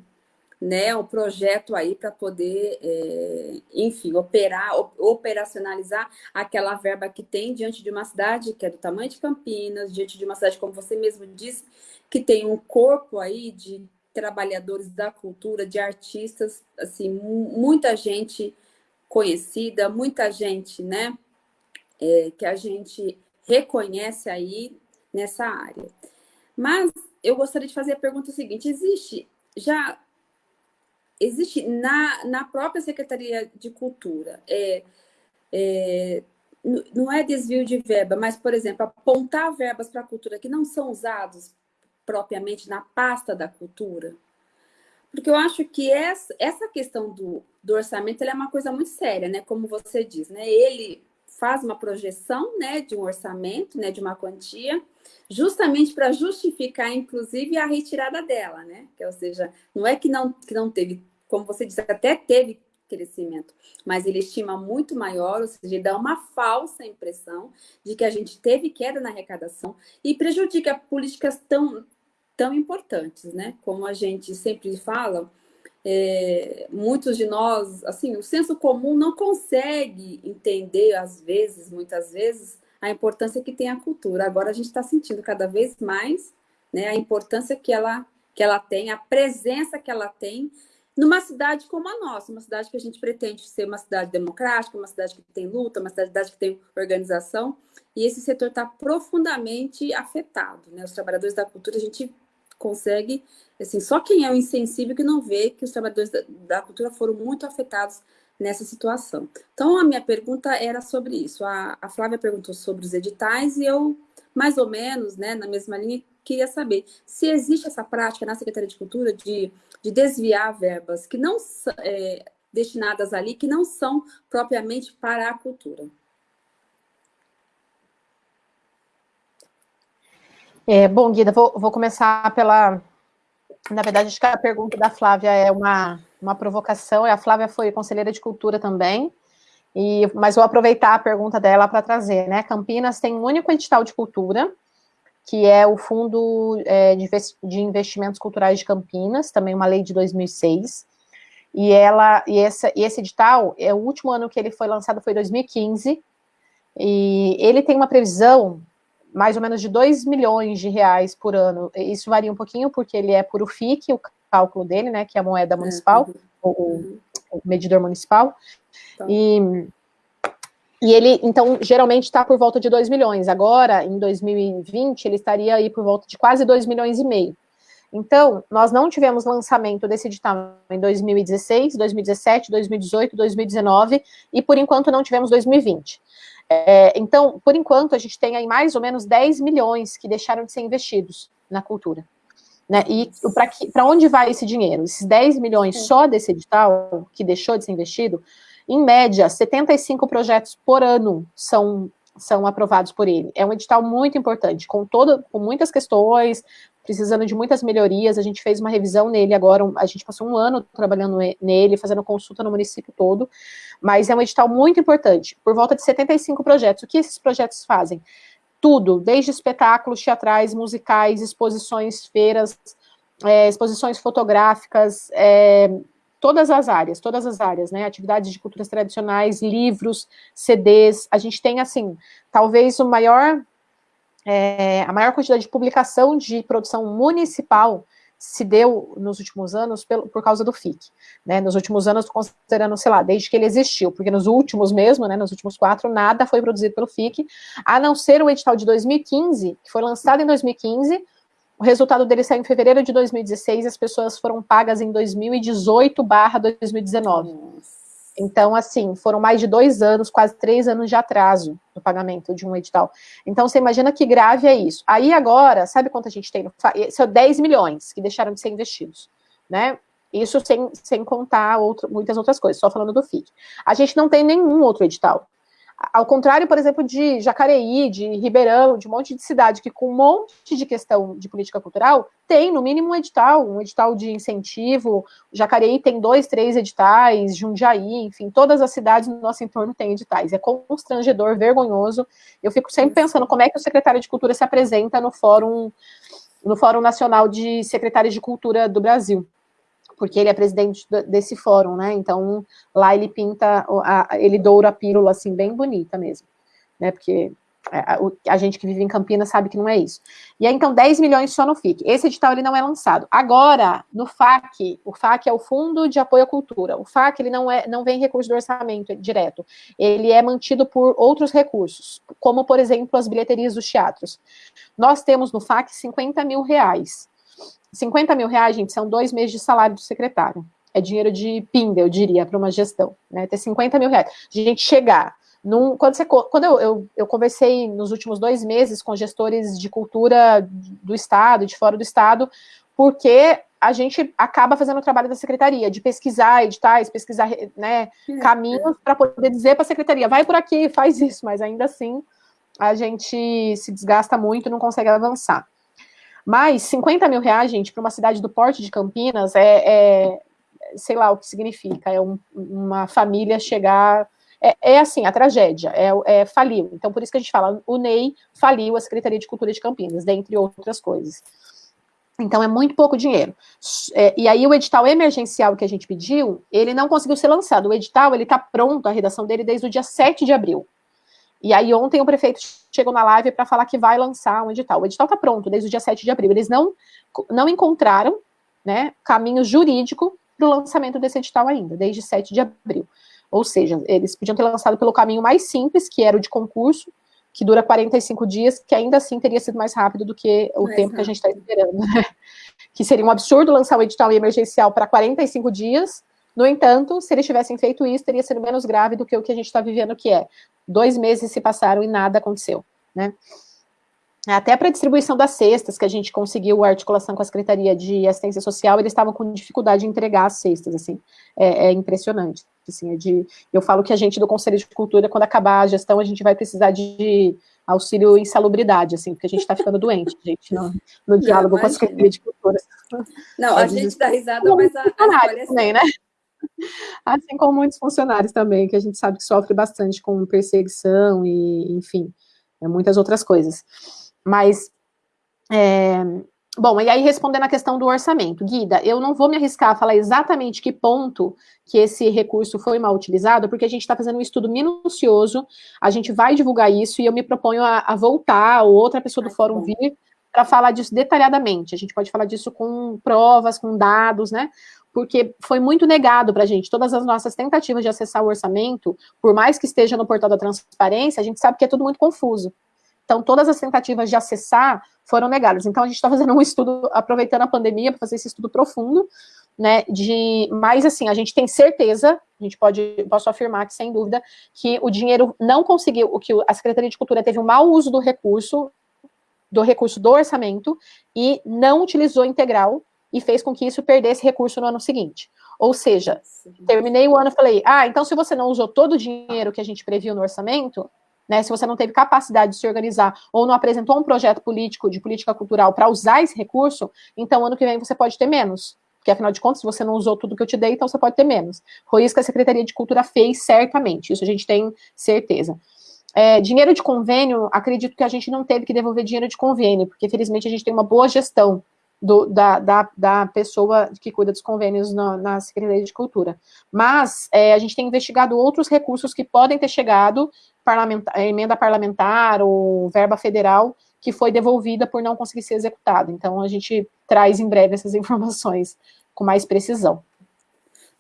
né, o projeto aí para poder, é, enfim, operar, operacionalizar aquela verba que tem diante de uma cidade que é do tamanho de Campinas, diante de uma cidade, como você mesmo disse, que tem um corpo aí de trabalhadores da cultura, de artistas, assim, muita gente conhecida, muita gente, né, é, que a gente reconhece aí nessa área. Mas eu gostaria de fazer a pergunta seguinte: existe já existe na, na própria Secretaria de Cultura é, é, não é desvio de verba, mas, por exemplo, apontar verbas para a cultura que não são usados propriamente na pasta da cultura? Porque eu acho que essa, essa questão do, do orçamento é uma coisa muito séria, né? Como você diz, né? Ele faz uma projeção né, de um orçamento, né, de uma quantia, justamente para justificar, inclusive, a retirada dela, né? Que, ou seja, não é que não, que não teve, como você disse, até teve crescimento, mas ele estima muito maior, ou seja, dá uma falsa impressão de que a gente teve queda na arrecadação e prejudica políticas tão, tão importantes, né? Como a gente sempre fala, é, muitos de nós, assim, o senso comum não consegue entender, às vezes, muitas vezes, a importância que tem a cultura. Agora a gente está sentindo cada vez mais né, a importância que ela, que ela tem, a presença que ela tem numa cidade como a nossa, uma cidade que a gente pretende ser uma cidade democrática, uma cidade que tem luta, uma cidade que tem organização, e esse setor está profundamente afetado. Né? Os trabalhadores da cultura, a gente consegue, assim, só quem é o insensível que não vê que os trabalhadores da, da cultura foram muito afetados nessa situação. Então, a minha pergunta era sobre isso. A, a Flávia perguntou sobre os editais e eu, mais ou menos, né, na mesma linha, queria saber se existe essa prática na Secretaria de Cultura de, de desviar verbas que não é, destinadas ali, que não são propriamente para a cultura. É, bom, Guida, vou, vou começar pela. Na verdade, acho que a pergunta da Flávia é uma, uma provocação. A Flávia foi conselheira de cultura também, e, mas vou aproveitar a pergunta dela para trazer. Né? Campinas tem um único edital de cultura, que é o Fundo é, de Investimentos Culturais de Campinas, também uma lei de 2006. e ela e, essa, e esse edital, é o último ano que ele foi lançado foi 2015, e ele tem uma previsão mais ou menos de 2 milhões de reais por ano. Isso varia um pouquinho, porque ele é por o FIC, o cálculo dele, né, que é a moeda municipal, uhum. o, o, medidor municipal. Tá. E, e ele, então, geralmente está por volta de 2 milhões. Agora, em 2020, ele estaria aí por volta de quase 2 milhões e meio. Então, nós não tivemos lançamento desse edital em 2016, 2017, 2018, 2019 e, por enquanto, não tivemos 2020. É, então, por enquanto, a gente tem aí mais ou menos 10 milhões que deixaram de ser investidos na cultura. Né? E para onde vai esse dinheiro? Esses 10 milhões só desse edital, que deixou de ser investido, em média, 75 projetos por ano são, são aprovados por ele. É um edital muito importante, com, todo, com muitas questões, precisando de muitas melhorias. A gente fez uma revisão nele agora, a gente passou um ano trabalhando nele, fazendo consulta no município todo, mas é um edital muito importante, por volta de 75 projetos. O que esses projetos fazem? Tudo, desde espetáculos teatrais, musicais, exposições, feiras, é, exposições fotográficas, é, todas as áreas, todas as áreas, né, atividades de culturas tradicionais, livros, CDs, a gente tem, assim, talvez o maior é, a maior quantidade de publicação de produção municipal se deu nos últimos anos pelo, por causa do FIC, né, nos últimos anos, considerando, sei lá, desde que ele existiu, porque nos últimos mesmo, né, nos últimos quatro, nada foi produzido pelo FIC, a não ser o edital de 2015, que foi lançado em 2015, o resultado dele saiu em fevereiro de 2016, as pessoas foram pagas em 2018 barra 2019. Nossa. Então, assim, foram mais de dois anos, quase três anos de atraso no pagamento de um edital. Então, você imagina que grave é isso. Aí, agora, sabe quanto a gente tem? No... São 10 milhões que deixaram de ser investidos, né? Isso sem, sem contar outro, muitas outras coisas, só falando do FIC. A gente não tem nenhum outro edital. Ao contrário, por exemplo, de Jacareí, de Ribeirão, de um monte de cidade que com um monte de questão de política cultural, tem no mínimo um edital, um edital de incentivo. Jacareí tem dois, três editais, Jundiaí, enfim, todas as cidades no nosso entorno têm editais. É constrangedor, vergonhoso. Eu fico sempre pensando como é que o secretário de Cultura se apresenta no Fórum, no Fórum Nacional de Secretários de Cultura do Brasil porque ele é presidente desse fórum, né? Então, lá ele pinta, ele doura a pílula, assim, bem bonita mesmo, né? Porque a, gente que vive em Campinas sabe que não é isso. E aí, então, 10 milhões só no FIC. Esse edital, ele não é lançado. Agora, no FAC, o FAC é o Fundo de Apoio à Cultura. O FAC, ele não, é, não vem recurso do orçamento direto. Ele é mantido por outros recursos, como, por exemplo, as bilheterias dos teatros. Nós temos no FAC 50 mil reais. 50 mil reais, gente, são dois meses de salário do secretário. É dinheiro de pinga, eu diria, para uma gestão, né? Ter 50 mil reais. De gente chegar num, quando, você, quando eu, eu, eu, conversei nos últimos dois meses com gestores de cultura do Estado, de fora do Estado, porque a gente acaba fazendo o trabalho da secretaria, de pesquisar editais, pesquisar né, caminhos para poder dizer para a secretaria, vai por aqui, faz isso, mas ainda assim a gente se desgasta muito e não consegue avançar. Mas 50 mil reais, gente, para uma cidade do porte de Campinas é, é sei lá o que significa, é um, uma família chegar. É, é, assim, a tragédia, é, é, faliu. Então, por isso que a gente fala, o NEI faliu a Secretaria de Cultura de Campinas, dentre outras coisas. Então, é muito pouco dinheiro. É, e aí, o edital emergencial que a gente pediu, ele não conseguiu ser lançado. O edital, ele está pronto, a redação dele, desde o dia 7 de abril. E aí ontem o prefeito chegou na live para falar que vai lançar um edital. O edital está pronto desde o dia 7 de abril. Eles não, não encontraram né, caminho jurídico para o lançamento desse edital ainda, desde 7 de abril. Ou seja, eles podiam ter lançado pelo caminho mais simples, que era o de concurso, que dura 45 dias, que ainda assim teria sido mais rápido do que o tempo que a gente está esperando. Né? Que seria um absurdo lançar o edital emergencial para 45 dias, no entanto, se eles tivessem feito isso, teria sido menos grave do que o que a gente está vivendo, que é dois meses se passaram e nada aconteceu, né? Até para a distribuição das cestas, que a gente conseguiu a articulação com a Secretaria de Assistência Social, eles estavam com dificuldade de entregar as cestas, assim, é, é impressionante. Assim, é de, eu falo que a gente do Conselho de Cultura, quando acabar a gestão, a gente vai precisar de auxílio em salubridade, assim, porque a gente está ficando doente, gente, no, no diálogo Não, com a Secretaria de Cultura. Não, a, a gente dá risada, mas a, a, a também, né? Assim como muitos funcionários também, que a gente sabe que sofre bastante com perseguição e, enfim, é, muitas outras coisas. Mas, é, Bom, e aí respondendo a questão do orçamento, Guida, eu não vou me arriscar a falar exatamente que ponto que esse recurso foi mal utilizado, porque a gente está fazendo um estudo minucioso, a gente vai divulgar isso e eu me proponho a, a voltar, ou outra pessoa do fórum vir, para falar disso detalhadamente. A gente pode falar disso com provas, com dados, né? Porque foi muito negado para a gente. Todas as nossas tentativas de acessar o orçamento, por mais que esteja no portal da transparência, a gente sabe que é tudo muito confuso. Então, todas as tentativas de acessar foram negadas. Então, a gente está fazendo um estudo, aproveitando a pandemia, para fazer esse estudo profundo, né, de, mas assim, a gente tem certeza, a gente pode, posso afirmar que, sem dúvida, que o dinheiro não conseguiu, que a Secretaria de Cultura teve um mau uso do recurso, do recurso do orçamento, e não utilizou integral, e fez com que isso perdesse recurso no ano seguinte. Ou seja, terminei o ano e falei, ah, então se você não usou todo o dinheiro que a gente previu no orçamento, né, se você não teve capacidade de se organizar ou não apresentou um projeto político de política cultural para usar esse recurso, então ano que vem você pode ter menos. Porque, afinal de contas, se você não usou tudo que eu te dei, então você pode ter menos. Foi isso que a Secretaria de Cultura fez, certamente. Isso a gente tem certeza. É, dinheiro de convênio, acredito que a gente não teve que devolver dinheiro de convênio, porque, felizmente, a gente tem uma boa gestão do, da, da, da, pessoa que cuida dos convênios na, na Secretaria de Cultura. Mas é, a gente tem investigado outros recursos que podem ter chegado, parlamentar, emenda parlamentar ou verba federal, que foi devolvida por não conseguir ser executada. Então, a gente traz em breve essas informações com mais precisão.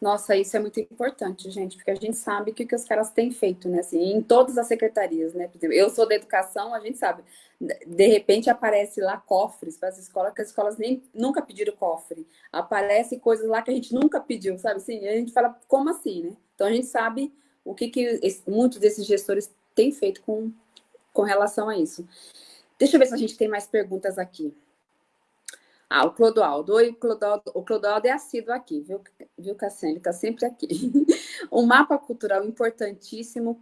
Nossa, isso é muito importante, gente, porque a gente sabe o que, que os caras têm feito, né? Assim, em todas as secretarias, né? Eu sou da educação, a gente sabe. De repente aparece lá cofres para as escolas, que as escolas nem nunca pediram cofre. Aparece coisas lá que a gente nunca pediu, sabe? Assim, a gente fala, como assim, né? Então a gente sabe o que, que esse, muitos desses gestores têm feito com, com relação a isso. Deixa eu ver se a gente tem mais perguntas aqui. Ah, o Clodoaldo. Oi, Clodoaldo. O Clodoaldo é assíduo aqui, viu, viu Cassiane? Ele está sempre aqui. um mapa cultural importantíssimo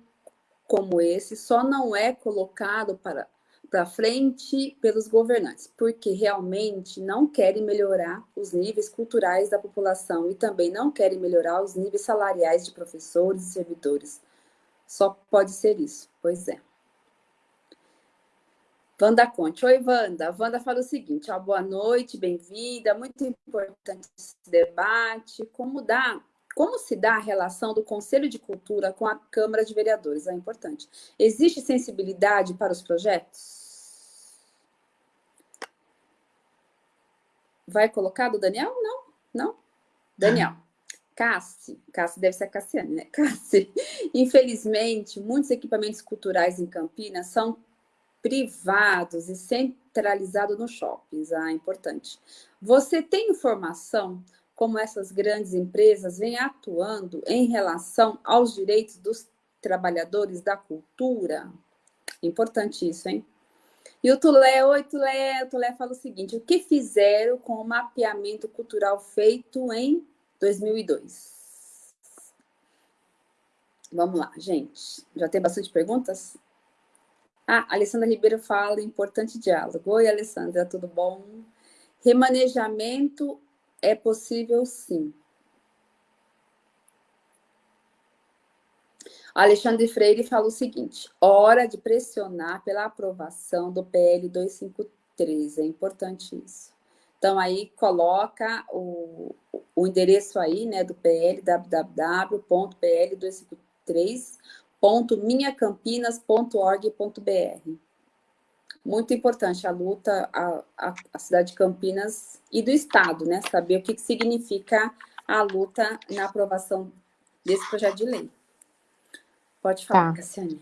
como esse só não é colocado para para frente pelos governantes, porque realmente não querem melhorar os níveis culturais da população e também não querem melhorar os níveis salariais de professores e servidores. Só pode ser isso, pois é. Wanda Conte. Oi, Wanda. Wanda fala o seguinte, ó, boa noite, bem-vinda. Muito importante esse debate. Como, dá, como se dá a relação do Conselho de Cultura com a Câmara de Vereadores? É importante. Existe sensibilidade para os projetos? Vai colocar do Daniel? Não, não. Daniel. Cassi, Cassi deve ser a Cassiane, né? Cassi, infelizmente, muitos equipamentos culturais em Campinas são privados e centralizados nos shoppings. Ah, importante. Você tem informação como essas grandes empresas vêm atuando em relação aos direitos dos trabalhadores da cultura? Importante isso, hein? E o Tulé, oi Tulé, o Tulé fala o seguinte, o que fizeram com o mapeamento cultural feito em 2002? Vamos lá, gente. Já tem bastante perguntas? Ah, Alessandra Ribeiro fala, importante diálogo. Oi, Alessandra, tudo bom? Remanejamento é possível sim. Alexandre Freire fala o seguinte, hora de pressionar pela aprovação do PL 253, é importante isso. Então, aí coloca o, o endereço aí, né, do PL, www.pl253, www.minhacampinas.org.br. Muito importante a luta, a, a, a, cidade de Campinas e do Estado, né? Saber o que, que significa a luta na aprovação desse projeto de lei. Pode falar, tá. Cassiane.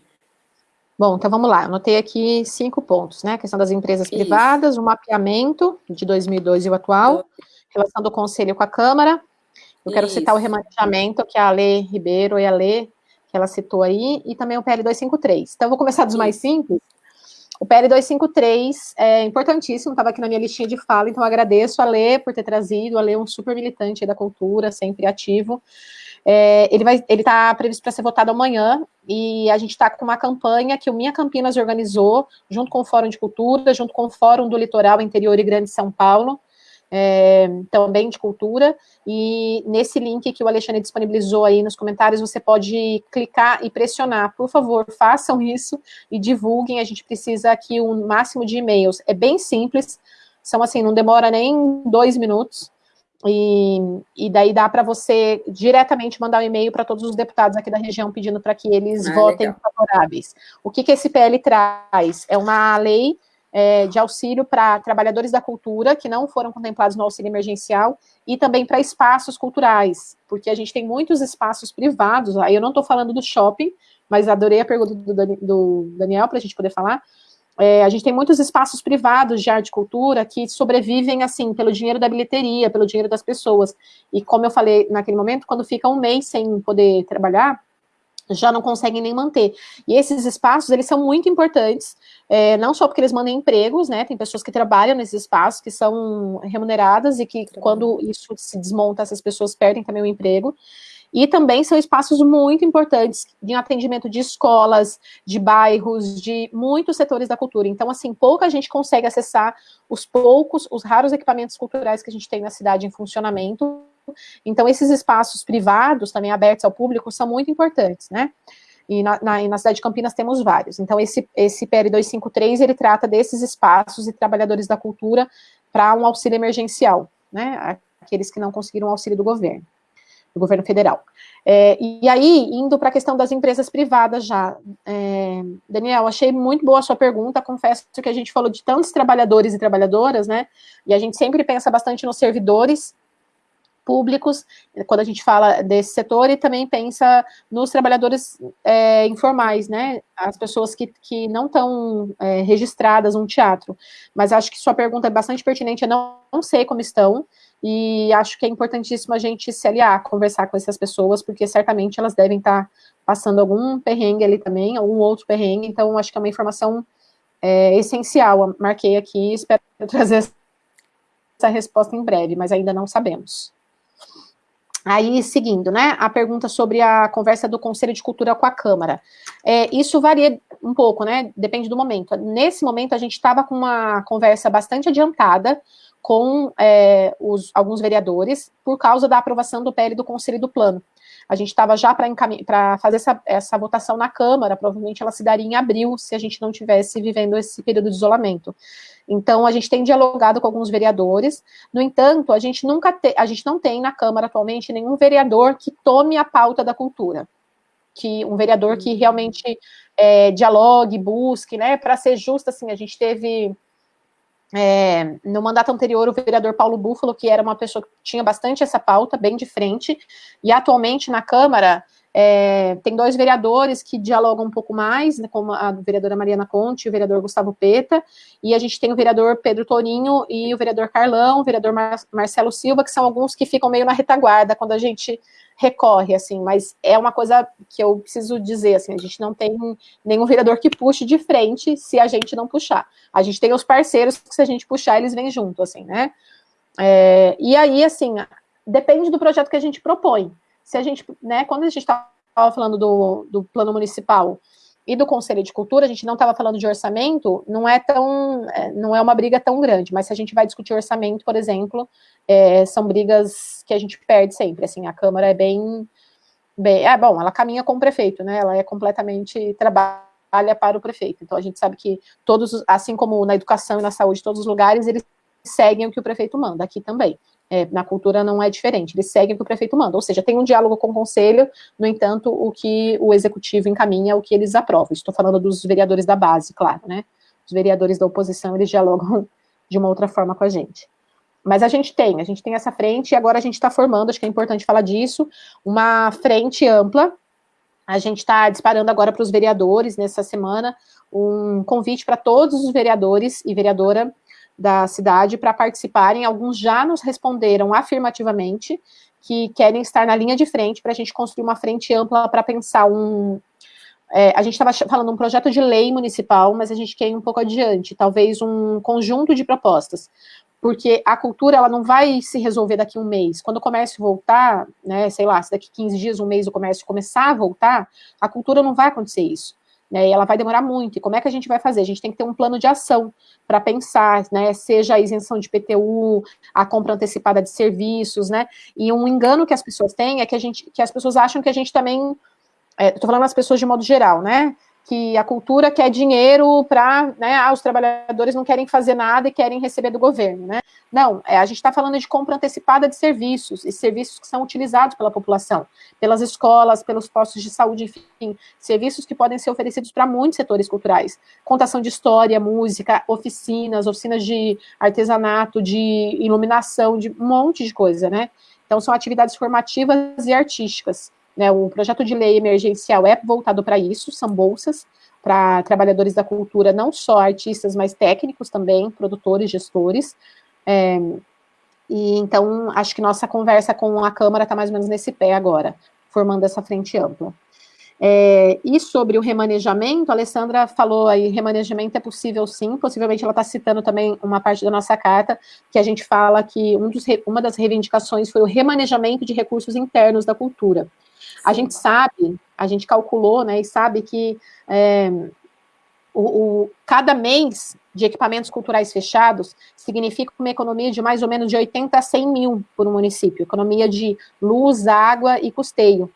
Bom, então vamos lá. Eu anotei aqui cinco pontos, né? A questão das empresas Isso. privadas, o mapeamento de 2002 e o atual, relação do Conselho com a Câmara. Eu Isso. quero citar o remanejamento que a Lê Ribeiro e a Lê que ela citou aí, e também o PL 253. Então, vou começar dos mais simples. O PL 253 é importantíssimo, estava aqui na minha listinha de fala, então agradeço a Lê por ter trazido, a Lê é um super militante da cultura, sempre ativo. É, ele está previsto para ser votado amanhã, e a gente está com uma campanha que o Minha Campinas organizou, junto com o Fórum de Cultura, junto com o Fórum do Litoral Interior e Grande São Paulo, é, também de cultura, e nesse link que o Alexandre disponibilizou aí nos comentários, você pode clicar e pressionar, por favor, façam isso e divulguem, a gente precisa aqui um máximo de e-mails, é bem simples, São assim, não demora nem dois minutos. E, e daí dá para você diretamente mandar um e-mail para todos os deputados aqui da região pedindo para que eles ah, votem legal. favoráveis. O que, que esse PL traz? É uma lei é, de auxílio para trabalhadores da cultura que não foram contemplados no auxílio emergencial e também para espaços culturais, porque a gente tem muitos espaços privados, aí eu não estou falando do shopping, mas adorei a pergunta do, do Daniel para a gente poder falar, é, a gente tem muitos espaços privados de arte e cultura que sobrevivem, assim, pelo dinheiro da bilheteria, pelo dinheiro das pessoas. E como eu falei naquele momento, quando fica um mês sem poder trabalhar, já não conseguem nem manter. E esses espaços, eles são muito importantes, é, não só porque eles mandam empregos, né, tem pessoas que trabalham nesses espaços, que são remuneradas, e que quando isso se desmonta, essas pessoas perdem também o emprego, e também são espaços muito importantes de atendimento de escolas, de bairros, de muitos setores da cultura. Então, assim, pouca gente consegue acessar os poucos, os raros equipamentos culturais que a gente tem na cidade em funcionamento. Então, esses espaços privados, também abertos ao público, são muito importantes, né? E na, na, na, cidade de Campinas temos vários. Então, esse, esse PL 253, ele trata desses espaços e trabalhadores da cultura para um auxílio emergencial, né? Aqueles que não conseguiram auxílio do governo do governo federal. É, e aí, indo para a questão das empresas privadas já, é, Daniel, achei muito boa a sua pergunta, confesso que a gente falou de tantos trabalhadores e trabalhadoras, né, e a gente sempre pensa bastante nos servidores públicos, quando a gente fala desse setor, e também pensa nos trabalhadores é, informais, né, as pessoas que, que não estão é, registradas no teatro, mas acho que sua pergunta é bastante pertinente, eu não, não sei como estão, e acho que é importantíssimo a gente se aliar, conversar com essas pessoas, porque certamente elas devem estar passando algum perrengue ali também, algum outro perrengue, então acho que é uma informação é, essencial. marquei aqui, espero trazer essa resposta em breve, mas ainda não sabemos. Aí, seguindo, né, a pergunta sobre a conversa do Conselho de Cultura com a Câmara. É, isso varia um pouco, né, depende do momento. Nesse momento, a gente estava com uma conversa bastante adiantada, com é, os, alguns vereadores por causa da aprovação do PL do Conselho do Plano. A gente estava já para fazer essa, essa votação na Câmara, provavelmente ela se daria em abril, se a gente não tivesse vivendo esse período de isolamento. Então, a gente tem dialogado com alguns vereadores, no entanto, a gente nunca te, a gente não tem na Câmara atualmente nenhum vereador que tome a pauta da cultura, que um vereador que realmente é, dialogue, busque, né, para ser justo, assim, a gente teve é, no mandato anterior, o vereador Paulo Búfalo, que era uma pessoa que tinha bastante essa pauta, bem de frente, e atualmente na Câmara é, tem dois vereadores que dialogam um pouco mais, né, como a vereadora Mariana Conte e o vereador Gustavo Peta, e a gente tem o vereador Pedro Toninho e o vereador Carlão, o vereador Mar Marcelo Silva, que são alguns que ficam meio na retaguarda quando a gente recorre, assim, mas é uma coisa que eu preciso dizer, assim, a gente não tem nenhum vereador que puxe de frente se a gente não puxar. A gente tem os parceiros que se a gente puxar, eles vêm junto, assim, né? É, e aí, assim, depende do projeto que a gente propõe. Se a gente, né, quando a gente estava falando do, do plano municipal, e do Conselho de Cultura, a gente não estava falando de orçamento, não é tão, é, não é uma briga tão grande, mas se a gente vai discutir orçamento, por exemplo, é, são brigas que a gente perde sempre, assim, a Câmara é bem, bem, é bom, ela caminha com o prefeito, né, ela é completamente, trabalha para o prefeito, então a gente sabe que todos, assim como na educação e na saúde, todos os lugares, eles seguem o que o prefeito manda, aqui também. É, na cultura não é diferente, eles seguem o que o prefeito manda, ou seja, tem um diálogo com o conselho, no entanto, o que o executivo encaminha é o que eles aprovam. Estou falando dos vereadores da base, claro, né? Os vereadores da oposição, eles dialogam de uma outra forma com a gente. Mas a gente tem, a gente tem essa frente, e agora a gente está formando, acho que é importante falar disso, uma frente ampla. A gente está disparando agora para os vereadores, nessa semana, um convite para todos os vereadores e vereadora da cidade para participarem. Alguns já nos responderam afirmativamente que querem estar na linha de frente para a gente construir uma frente ampla para pensar um. É, a gente estava falando um projeto de lei municipal, mas a gente quer ir um pouco adiante, talvez um conjunto de propostas, porque a cultura ela não vai se resolver daqui a um mês. Quando o comércio voltar, né, sei lá, se daqui 15 dias, um mês o comércio começar a voltar, a cultura não vai acontecer isso né, e ela vai demorar muito. E como é que a gente vai fazer? A gente tem que ter um plano de ação para pensar, né, seja a isenção de PTU, a compra antecipada de serviços, né, e um engano que as pessoas têm é que, a gente, que as pessoas acham que a gente também, estou é, falando as pessoas de modo geral, né, que a cultura quer dinheiro para, né, ah, os trabalhadores não querem fazer nada e querem receber do governo, né? Não, é, a gente está falando de compra antecipada de serviços, e serviços que são utilizados pela população, pelas escolas, pelos postos de saúde, enfim, serviços que podem ser oferecidos para muitos setores culturais. Contação de história, música, oficinas, oficinas de artesanato, de iluminação, de um monte de coisa, né? Então, são atividades formativas e artísticas. Né, o projeto de lei emergencial é voltado para isso, são bolsas para trabalhadores da cultura, não só artistas, mas técnicos também, produtores, gestores. É, e então, acho que nossa conversa com a Câmara está mais ou menos nesse pé agora, formando essa frente ampla. É, e sobre o remanejamento, a Alessandra falou aí, remanejamento é possível sim, possivelmente ela está citando também uma parte da nossa carta, que a gente fala que um dos, uma das reivindicações foi o remanejamento de recursos internos da cultura. A gente sabe, a gente calculou, né, e sabe que é, o, o, cada mês de equipamentos culturais fechados significa uma economia de mais ou menos de 80 a 100 mil por um município, economia de luz, água e custeio.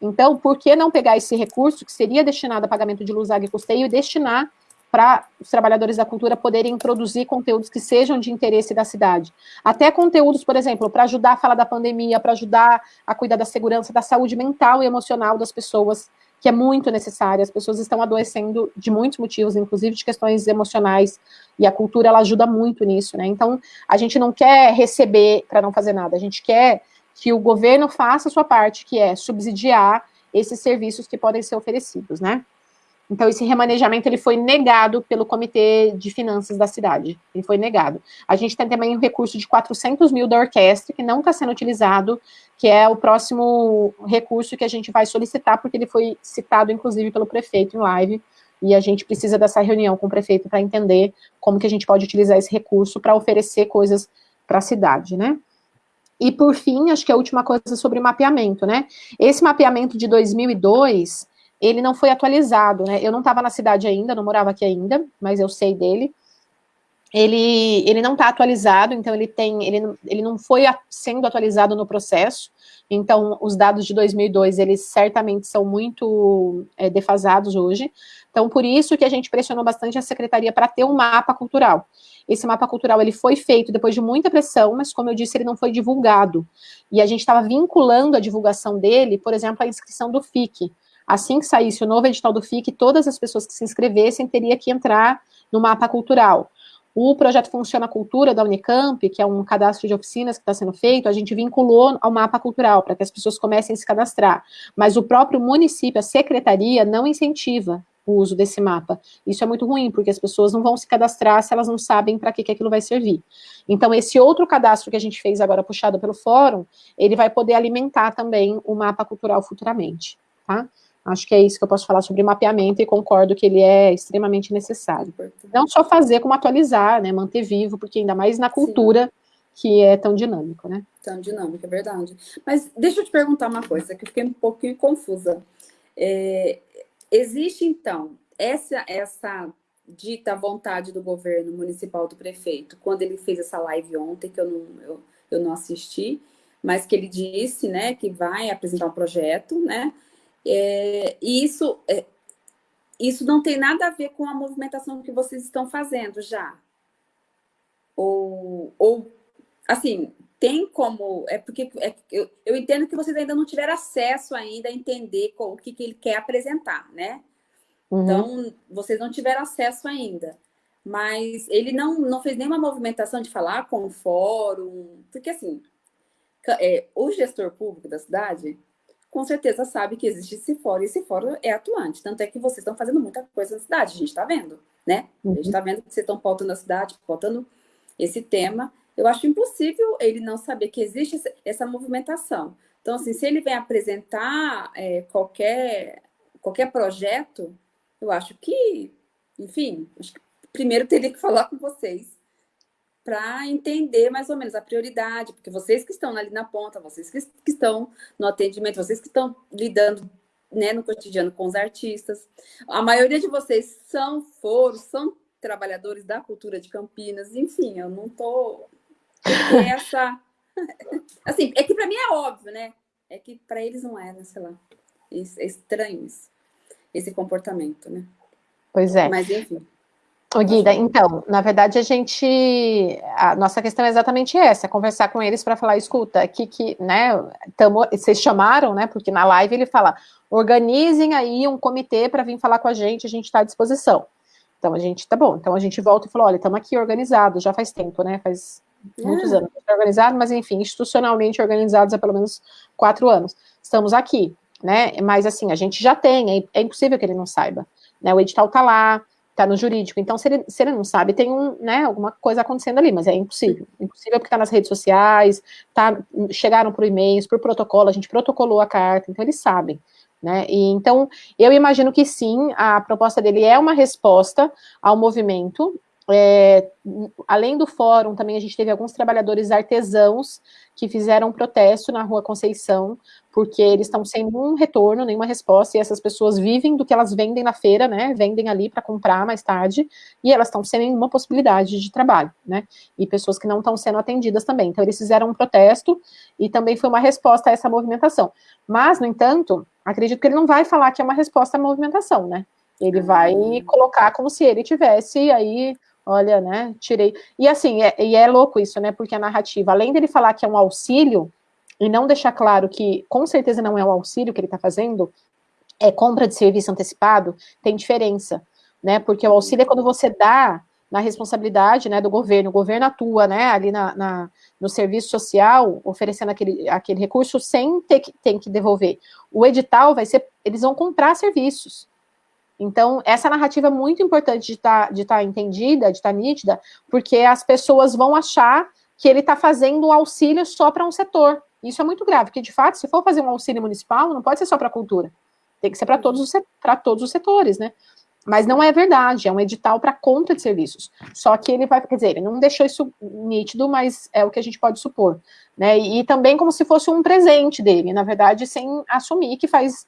Então, por que não pegar esse recurso, que seria destinado a pagamento de luz, água e custeio, e destinar para os trabalhadores da cultura poderem produzir conteúdos que sejam de interesse da cidade. Até conteúdos, por exemplo, para ajudar a falar da pandemia, para ajudar a cuidar da segurança, da saúde mental e emocional das pessoas, que é muito necessária. As pessoas estão adoecendo de muitos motivos, inclusive de questões emocionais, e a cultura ela ajuda muito nisso, né? Então, a gente não quer receber para não fazer nada, a gente quer que o governo faça a sua parte, que é subsidiar esses serviços que podem ser oferecidos, né? Então, esse remanejamento ele foi negado pelo Comitê de Finanças da cidade. Ele foi negado. A gente tem também um recurso de 400 mil da orquestra, que não está sendo utilizado, que é o próximo recurso que a gente vai solicitar, porque ele foi citado, inclusive, pelo prefeito em live, e a gente precisa dessa reunião com o prefeito para entender como que a gente pode utilizar esse recurso para oferecer coisas para a cidade, né? E, por fim, acho que a última coisa sobre mapeamento, né? Esse mapeamento de 2002 ele não foi atualizado, né? Eu não estava na cidade ainda, não morava aqui ainda, mas eu sei dele. Ele, ele não está atualizado, então ele tem, ele, ele não foi sendo atualizado no processo, então os dados de 2002, eles certamente são muito é, defasados hoje, então por isso que a gente pressionou bastante a secretaria para ter um mapa cultural. Esse mapa cultural, ele foi feito depois de muita pressão, mas como eu disse, ele não foi divulgado, e a gente estava vinculando a divulgação dele, por exemplo, à inscrição do FIC, Assim que saísse o novo edital do FIC, todas as pessoas que se inscrevessem teria que entrar no mapa cultural. O projeto Funciona Cultura da Unicamp, que é um cadastro de oficinas que está sendo feito, a gente vinculou ao mapa cultural, para que as pessoas comecem a se cadastrar. Mas o próprio município, a secretaria, não incentiva o uso desse mapa. Isso é muito ruim, porque as pessoas não vão se cadastrar se elas não sabem para que, que aquilo vai servir. Então, esse outro cadastro que a gente fez agora, puxado pelo fórum, ele vai poder alimentar também o mapa cultural futuramente, tá? Acho que é isso que eu posso falar sobre mapeamento e concordo que ele é extremamente necessário. Não só fazer, como atualizar, né, manter vivo, porque ainda mais na cultura Sim. que é tão dinâmico, né? Tão dinâmico, é verdade. Mas deixa eu te perguntar uma coisa, que eu fiquei um pouquinho confusa. É, existe, então, essa, essa dita vontade do governo municipal do prefeito, quando ele fez essa live ontem, que eu não, eu, eu não assisti, mas que ele disse, né, que vai apresentar um projeto, né, é, e isso, é, isso não tem nada a ver com a movimentação que vocês estão fazendo já. Ou, ou assim, tem como... É porque é, eu, eu entendo que vocês ainda não tiveram acesso ainda a entender o que, que ele quer apresentar, né? Uhum. Então, vocês não tiveram acesso ainda. Mas ele não, não fez nenhuma movimentação de falar com o fórum, porque assim, é, o gestor público da cidade, com certeza sabe que existe esse fórum, e esse fórum é atuante. Tanto é que vocês estão fazendo muita coisa na cidade, a gente está vendo, né? A gente está vendo que vocês estão pautando a cidade, pautando esse tema. Eu acho impossível ele não saber que existe essa movimentação. Então, assim, se ele vem apresentar é, qualquer, qualquer projeto, eu acho que, enfim, acho que primeiro teria que falar com vocês para entender mais ou menos a prioridade, porque vocês que estão ali na ponta, vocês que, que estão no atendimento, vocês que estão lidando né, no cotidiano com os artistas, a maioria de vocês são, foram, são trabalhadores da cultura de Campinas, enfim, eu não tô essa assim, é que para mim é óbvio, né? É que para eles não é, né? sei lá. É estranho isso. esse comportamento, né? Pois é. Mas, enfim. Ô, Guida, então, na verdade, a gente. A nossa questão é exatamente essa: é conversar com eles para falar, escuta, aqui que, né, tamo, vocês chamaram, né? Porque na live ele fala, organizem aí um comitê para vir falar com a gente, a gente está à disposição. Então a gente, tá bom, então a gente volta e fala, olha, estamos aqui organizados, já faz tempo, né? Faz muitos é. anos organizado, mas enfim, institucionalmente organizados há pelo menos quatro anos. Estamos aqui, né? Mas assim, a gente já tem, é, é impossível que ele não saiba. Né? O edital está lá, está no jurídico. Então, se ele, se ele não sabe, tem um, né, alguma coisa acontecendo ali, mas é impossível. Impossível porque está nas redes sociais, tá, chegaram por e-mails, por protocolo, a gente protocolou a carta, então eles sabem. Né? E, então, eu imagino que sim, a proposta dele é uma resposta ao movimento, é, além do fórum, também a gente teve alguns trabalhadores artesãos que fizeram um protesto na Rua Conceição, porque eles estão sem nenhum retorno, nenhuma resposta, e essas pessoas vivem do que elas vendem na feira, né? Vendem ali para comprar mais tarde, e elas estão sem nenhuma possibilidade de trabalho, né? E pessoas que não estão sendo atendidas também. Então, eles fizeram um protesto e também foi uma resposta a essa movimentação. Mas, no entanto, acredito que ele não vai falar que é uma resposta à movimentação, né? Ele vai hum. colocar como se ele tivesse aí olha, né, tirei. E assim, é, e é louco isso, né, porque a narrativa, além dele falar que é um auxílio, e não deixar claro que com certeza não é um auxílio que ele está fazendo, é compra de serviço antecipado, tem diferença, né, porque o auxílio é quando você dá na responsabilidade, né, do governo, o governo atua, né, ali na, na no serviço social, oferecendo aquele, aquele recurso sem ter que, ter que devolver. O edital vai ser, eles vão comprar serviços, então, essa narrativa é muito importante de estar tá, de tá entendida, de estar tá nítida, porque as pessoas vão achar que ele está fazendo um auxílio só para um setor. Isso é muito grave, porque, de fato, se for fazer um auxílio municipal, não pode ser só para a cultura. Tem que ser para todos, os, todos os setores, né? Mas não é verdade, é um edital para conta de serviços. Só que ele vai, quer dizer, ele não deixou isso nítido, mas é o que a gente pode supor. Né? E, e também como se fosse um presente dele, na verdade, sem assumir que faz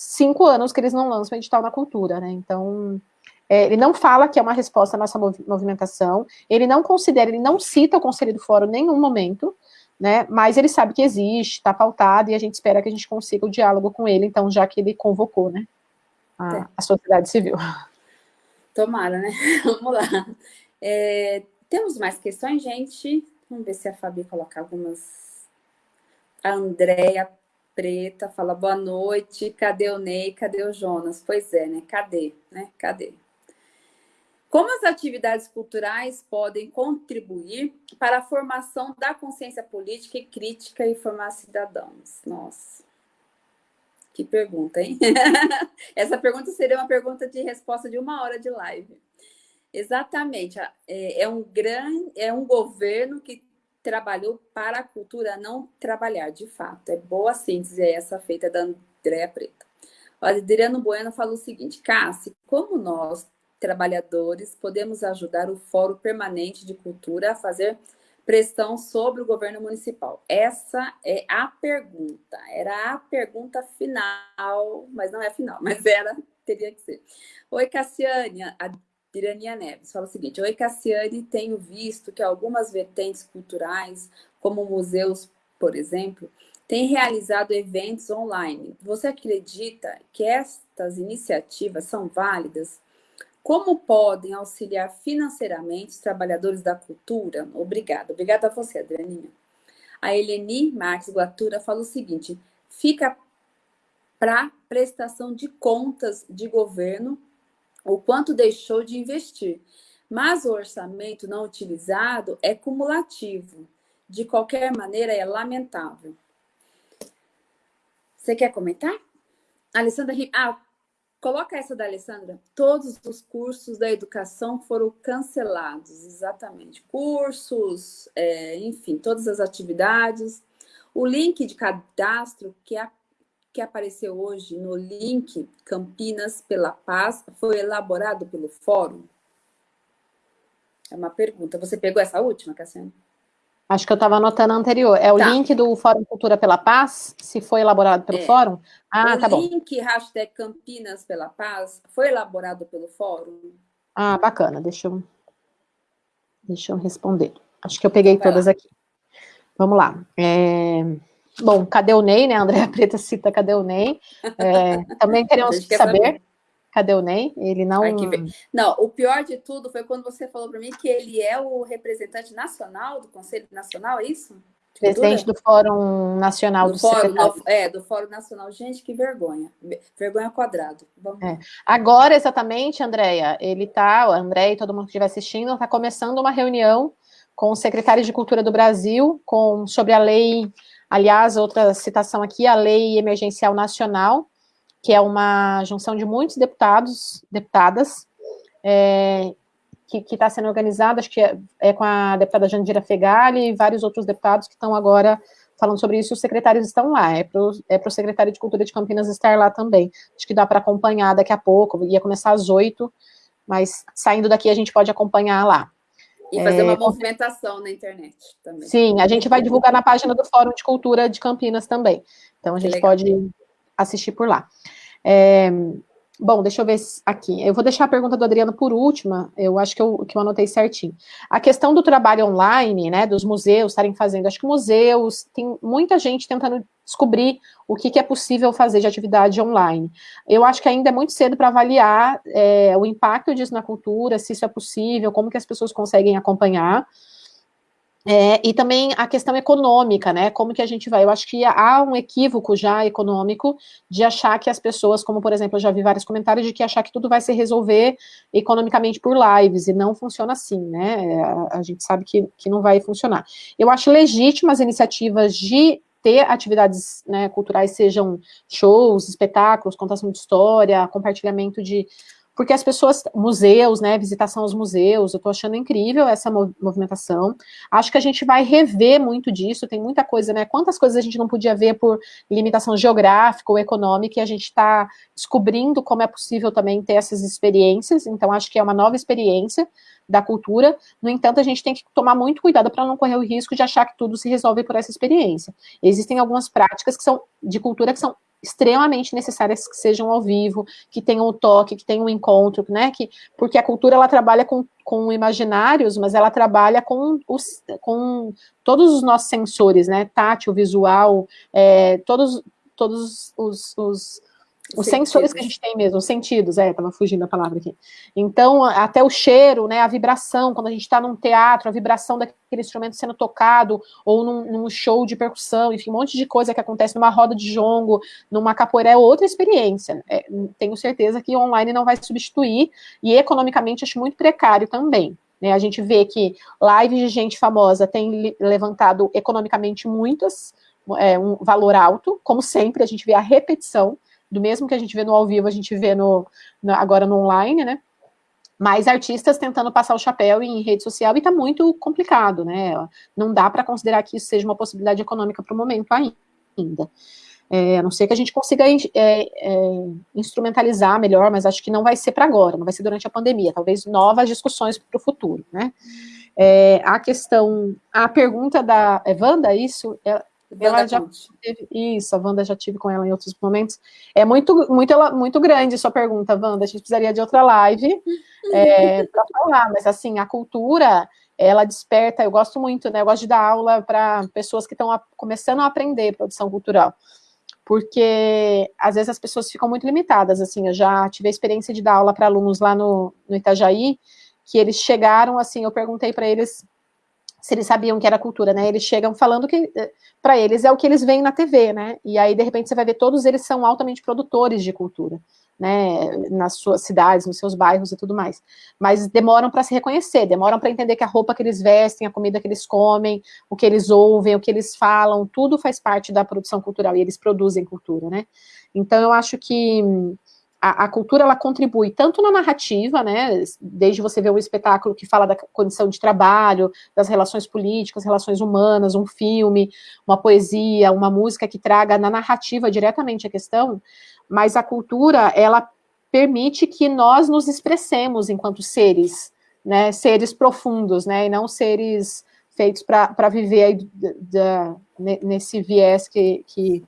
cinco anos que eles não lançam edital na cultura, né? Então, é, ele não fala que é uma resposta à nossa movimentação, ele não considera, ele não cita o Conselho do Fórum em nenhum momento, né? Mas ele sabe que existe, está pautado, e a gente espera que a gente consiga o diálogo com ele, então, já que ele convocou, né? A, é. a sociedade civil. Tomara, né? Vamos lá. É, temos mais questões, gente? Vamos ver se a Fabi coloca algumas. A Andréia Preta fala boa noite, cadê o Ney, cadê o Jonas? Pois é, né? Cadê, né? Cadê? Como as atividades culturais podem contribuir para a formação da consciência política e crítica e formar cidadãos? Nossa, que pergunta, hein? Essa pergunta seria uma pergunta de resposta de uma hora de live. Exatamente, é, é um grande, é um governo que trabalhou para a cultura não trabalhar, de fato. É boa síntese essa feita da Andréa Preta. O Adriano Bueno falou o seguinte, Cassi, como nós, trabalhadores, podemos ajudar o Fórum Permanente de Cultura a fazer pressão sobre o governo municipal? Essa é a pergunta. Era a pergunta final, mas não é final, mas era, teria que ser. Oi, Cassiane, Pirania Neves fala o seguinte: Oi, Cassiane, tenho visto que algumas vertentes culturais, como museus, por exemplo, têm realizado eventos online. Você acredita que estas iniciativas são válidas? Como podem auxiliar financeiramente os trabalhadores da cultura? Obrigada. Obrigada a você, Adrianinha. A Eleni Marques Guatura fala o seguinte: fica para prestação de contas de governo o quanto deixou de investir. Mas o orçamento não utilizado é cumulativo. De qualquer maneira, é lamentável. Você quer comentar? Alessandra, ah, coloca essa da Alessandra. Todos os cursos da educação foram cancelados, exatamente. Cursos, é, enfim, todas as atividades. O link de cadastro que é que apareceu hoje no link Campinas pela Paz foi elaborado pelo Fórum? É uma pergunta. Você pegou essa última, Cassiano? Acho que eu estava anotando a anterior. É o tá. link do Fórum Cultura pela Paz, se foi elaborado pelo é. Fórum? Ah, o tá bom. O link hashtag Campinas pela Paz foi elaborado pelo Fórum? Ah, bacana. Deixa eu, deixa eu responder. Acho que eu peguei Vai todas lá. aqui. Vamos lá. É... Bom, cadê o Ney, né? A Andréa Preta cita cadê o Ney. É, também queremos saber. Cadê o Ney? Ele não. Não, o pior de tudo foi quando você falou para mim que ele é o representante nacional do Conselho Nacional, é isso? Presidente do Fórum Nacional do, do Fórum, É, do Fórum Nacional. Gente, que vergonha. Vergonha quadrado. É. Agora, exatamente, Andréia, ele está, o André e todo mundo que estiver assistindo, está começando uma reunião com os secretários de Cultura do Brasil com, sobre a lei, aliás, outra citação aqui, a Lei Emergencial Nacional, que é uma junção de muitos deputados, deputadas, é, que está sendo organizada, acho que é, é, com a deputada Jandira Fegali e vários outros deputados que estão agora falando sobre isso, os secretários estão lá, é para o é secretário de Cultura de Campinas estar lá também, acho que dá para acompanhar daqui a pouco, ia começar às oito, mas saindo daqui a gente pode acompanhar lá. E fazer é, uma movimentação na internet também. Sim, a gente vai divulgar na página do Fórum de Cultura de Campinas também, então a gente pode assistir por lá. É, Bom, deixa eu ver aqui. Eu vou deixar a pergunta do Adriano por última, eu acho que eu, que eu anotei certinho. A questão do trabalho online, né, dos museus estarem fazendo, acho que museus, tem muita gente tentando descobrir o que, que é possível fazer de atividade online. Eu acho que ainda é muito cedo para avaliar é, o impacto disso na cultura, se isso é possível, como que as pessoas conseguem acompanhar, é, e também a questão econômica, né? Como que a gente vai? Eu acho que há um equívoco já econômico de achar que as pessoas, como por exemplo, eu já vi vários comentários de que achar que tudo vai se resolver economicamente por lives, e não funciona assim, né? A, a gente sabe que, que não vai funcionar. Eu acho legítimas iniciativas de ter atividades né, culturais, sejam shows, espetáculos, contação de história, compartilhamento de porque as pessoas, museus, né, visitação aos museus, eu estou achando incrível essa movimentação, acho que a gente vai rever muito disso, tem muita coisa, né, quantas coisas a gente não podia ver por limitação geográfica ou econômica, e a gente está descobrindo como é possível também ter essas experiências, então acho que é uma nova experiência da cultura, no entanto, a gente tem que tomar muito cuidado para não correr o risco de achar que tudo se resolve por essa experiência. Existem algumas práticas que são de cultura que são extremamente necessárias que sejam ao vivo, que tenham o toque, que tenham um encontro, né? Que, porque a cultura ela trabalha com, com imaginários, mas ela trabalha com, os, com todos os nossos sensores, né? Tátil, visual, é, todos, todos os, os os sensores que a gente tem mesmo, os sentidos, é, tava fugindo a palavra aqui. Então, até o cheiro, né, a vibração, quando a gente está num teatro, a vibração daquele instrumento sendo tocado, ou num, num, show de percussão, enfim, um monte de coisa que acontece numa roda de jongo, numa capoeira, é outra experiência. É, tenho certeza que online não vai substituir, e economicamente acho muito precário também. Né, a gente vê que lives de gente famosa tem levantado economicamente muitas, é, um valor alto, como sempre, a gente vê a repetição, do mesmo que a gente vê no ao vivo, a gente vê no, no agora no online, né? Mas artistas tentando passar o chapéu em rede social e tá muito complicado, né? Não dá para considerar que isso seja uma possibilidade econômica para o momento ainda. É, a não ser que a gente consiga é, é, instrumentalizar melhor, mas acho que não vai ser para agora, não vai ser durante a pandemia, talvez novas discussões para o futuro, né? É, a questão, a pergunta da Evanda, isso, é, ela já teve, isso, a Wanda já tive com ela em outros momentos. É muito, muito, muito grande sua pergunta, Wanda. A gente precisaria de outra live é, para falar, mas assim, a cultura, ela desperta, eu gosto muito, né? Eu gosto de dar aula para pessoas que estão começando a aprender produção cultural. Porque às vezes as pessoas ficam muito limitadas, assim, eu já tive a experiência de dar aula para alunos lá no, no Itajaí, que eles chegaram, assim, eu perguntei para eles se eles sabiam que era cultura, né? Eles chegam falando que eh, para eles é o que eles veem na TV, né? E aí de repente você vai ver todos eles são altamente produtores de cultura, né? Nas suas cidades, nos seus bairros e tudo mais. Mas demoram para se reconhecer, demoram para entender que a roupa que eles vestem, a comida que eles comem, o que eles ouvem, o que eles falam, tudo faz parte da produção cultural e eles produzem cultura, né? Então eu acho que a, a, cultura ela contribui tanto na narrativa, né, desde você ver um espetáculo que fala da condição de trabalho, das relações políticas, relações humanas, um filme, uma poesia, uma música que traga na narrativa diretamente a questão, mas a cultura, ela permite que nós nos expressemos enquanto seres, né, seres profundos, né, e não seres feitos para viver aí, da, nesse viés que, que